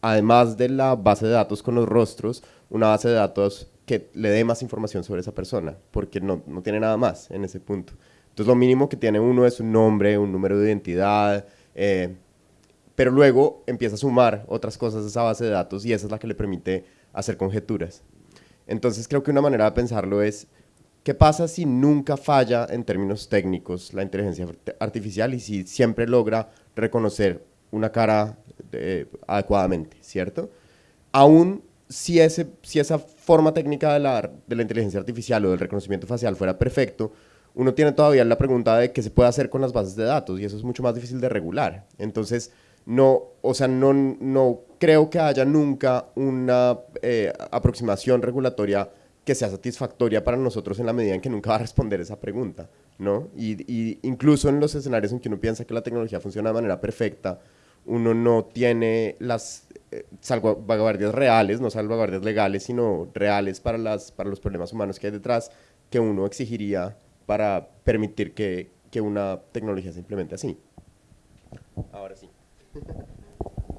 además de la base de datos con los rostros, una base de datos que le dé más información sobre esa persona, porque no, no tiene nada más en ese punto. Entonces lo mínimo que tiene uno es un nombre, un número de identidad, eh, pero luego empieza a sumar otras cosas a esa base de datos y esa es la que le permite hacer conjeturas. Entonces creo que una manera de pensarlo es, ¿qué pasa si nunca falla en términos técnicos la inteligencia artificial y si siempre logra reconocer una cara eh, adecuadamente, ¿cierto? Aún si, ese, si esa forma técnica de la, de la inteligencia artificial o del reconocimiento facial fuera perfecto, uno tiene todavía la pregunta de qué se puede hacer con las bases de datos y eso es mucho más difícil de regular. Entonces, no, o sea, no, no creo que haya nunca una eh, aproximación regulatoria que sea satisfactoria para nosotros en la medida en que nunca va a responder esa pregunta, ¿no? Y, y incluso en los escenarios en que uno piensa que la tecnología funciona de manera perfecta, uno no tiene las eh, salvaguardias reales, no salvaguardias legales, sino reales para, las, para los problemas humanos que hay detrás, que uno exigiría para permitir que, que una tecnologia se implemente así. Ahora sí.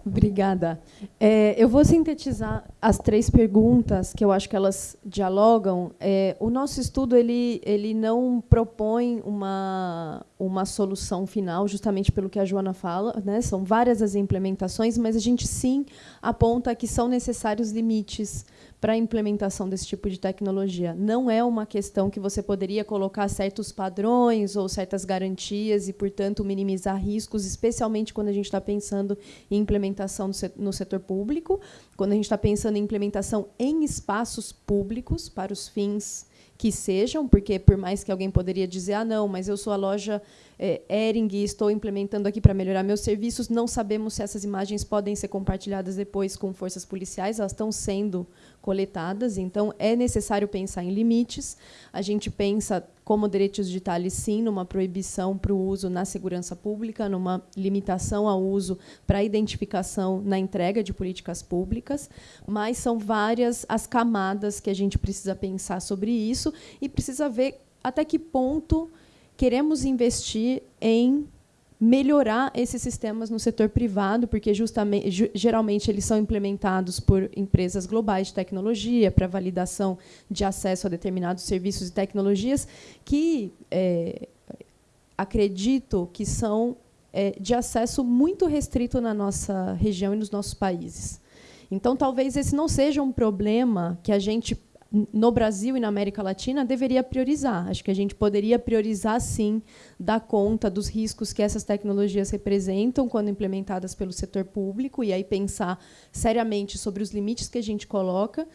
Obrigada. É, eu vou sintetizar as três perguntas que eu acho que elas dialogam. É, o nosso estudo ele, ele não propõe uma, uma solução final, justamente pelo que a Joana fala. Né? São várias as implementações, mas a gente sim aponta que são necessários limites para a implementação desse tipo de tecnologia. Não é uma questão que você poderia colocar certos padrões ou certas garantias e, portanto, minimizar riscos, especialmente quando a gente está pensando em implementação no setor público, quando a gente está pensando em implementação em espaços públicos para os fins que sejam, porque por mais que alguém poderia dizer, ah, não, mas eu sou a loja é, Ering e estou implementando aqui para melhorar meus serviços, não sabemos se essas imagens podem ser compartilhadas depois com forças policiais, elas estão sendo coletadas, então é necessário pensar em limites. A gente pensa, como direitos digitais, sim, numa proibição para o uso na segurança pública, numa limitação ao uso para identificação na entrega de políticas públicas, mas são várias as camadas que a gente precisa pensar sobre isso e precisa ver até que ponto queremos investir em melhorar esses sistemas no setor privado, porque justamente geralmente eles são implementados por empresas globais de tecnologia para validação de acesso a determinados serviços e tecnologias que é, acredito que são é, de acesso muito restrito na nossa região e nos nossos países. Então, talvez esse não seja um problema que a gente no Brasil e na América Latina deveria priorizar. Acho que a gente poderia priorizar, sim, dar conta dos riscos que essas tecnologias representam quando implementadas pelo setor público e aí pensar seriamente sobre os limites que a gente coloca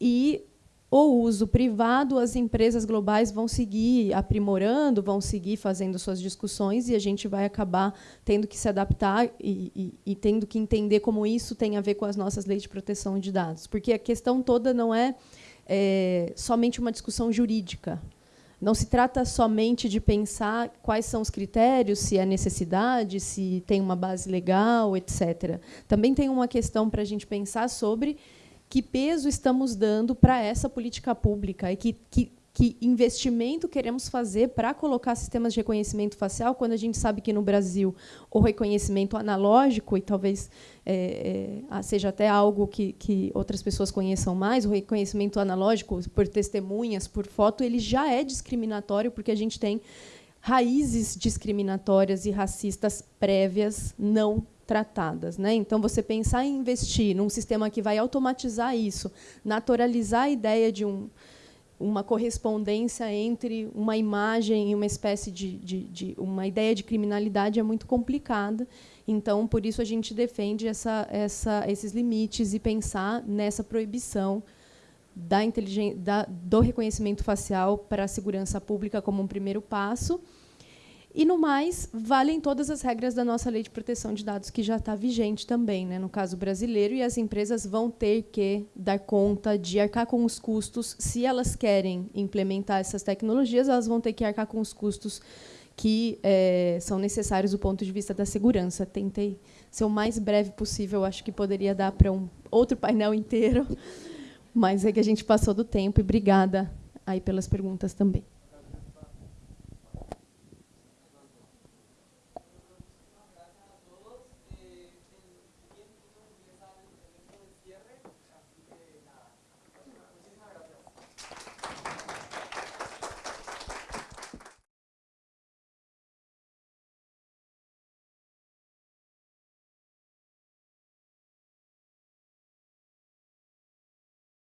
e o uso privado, as empresas globais vão seguir aprimorando, vão seguir fazendo suas discussões e a gente vai acabar tendo que se adaptar e, e, e, tendo que entender como isso tem a ver com as nossas leis de proteção de dados. Porque a questão toda não é é, somente uma discussão jurídica. Não se trata somente de pensar quais são os critérios, se é necessidade, se tem uma base legal, etc. Também tem uma questão para a gente pensar sobre que peso estamos dando para essa política pública e que, que que investimento queremos fazer para colocar sistemas de reconhecimento facial, quando a gente sabe que no Brasil o reconhecimento analógico, e talvez é, é, seja até algo que, que outras pessoas conheçam mais, o reconhecimento analógico por testemunhas, por foto, ele já é discriminatório, porque a gente tem raízes discriminatórias e racistas prévias não tratadas. Né? Então, você pensar em investir num sistema que vai automatizar isso, naturalizar a ideia de um uma correspondência entre uma imagem e uma espécie de, de, de, uma ideia de criminalidade é muito complicada. Então, por isso a gente defende essa, essa, esses limites e pensar nessa proibição da da, do reconhecimento facial para a segurança pública como um primeiro passo e, no mais, valem todas as regras da nossa lei de proteção de dados, que já está vigente também, né, no caso brasileiro, e as empresas vão ter que dar conta de arcar com os custos. Se elas querem implementar essas tecnologias, elas vão ter que arcar com os custos que é, são necessários do ponto de vista da segurança. Tentei ser o mais breve possível, acho que poderia dar para um outro painel inteiro, mas é que a gente passou do tempo, e obrigada aí pelas perguntas também.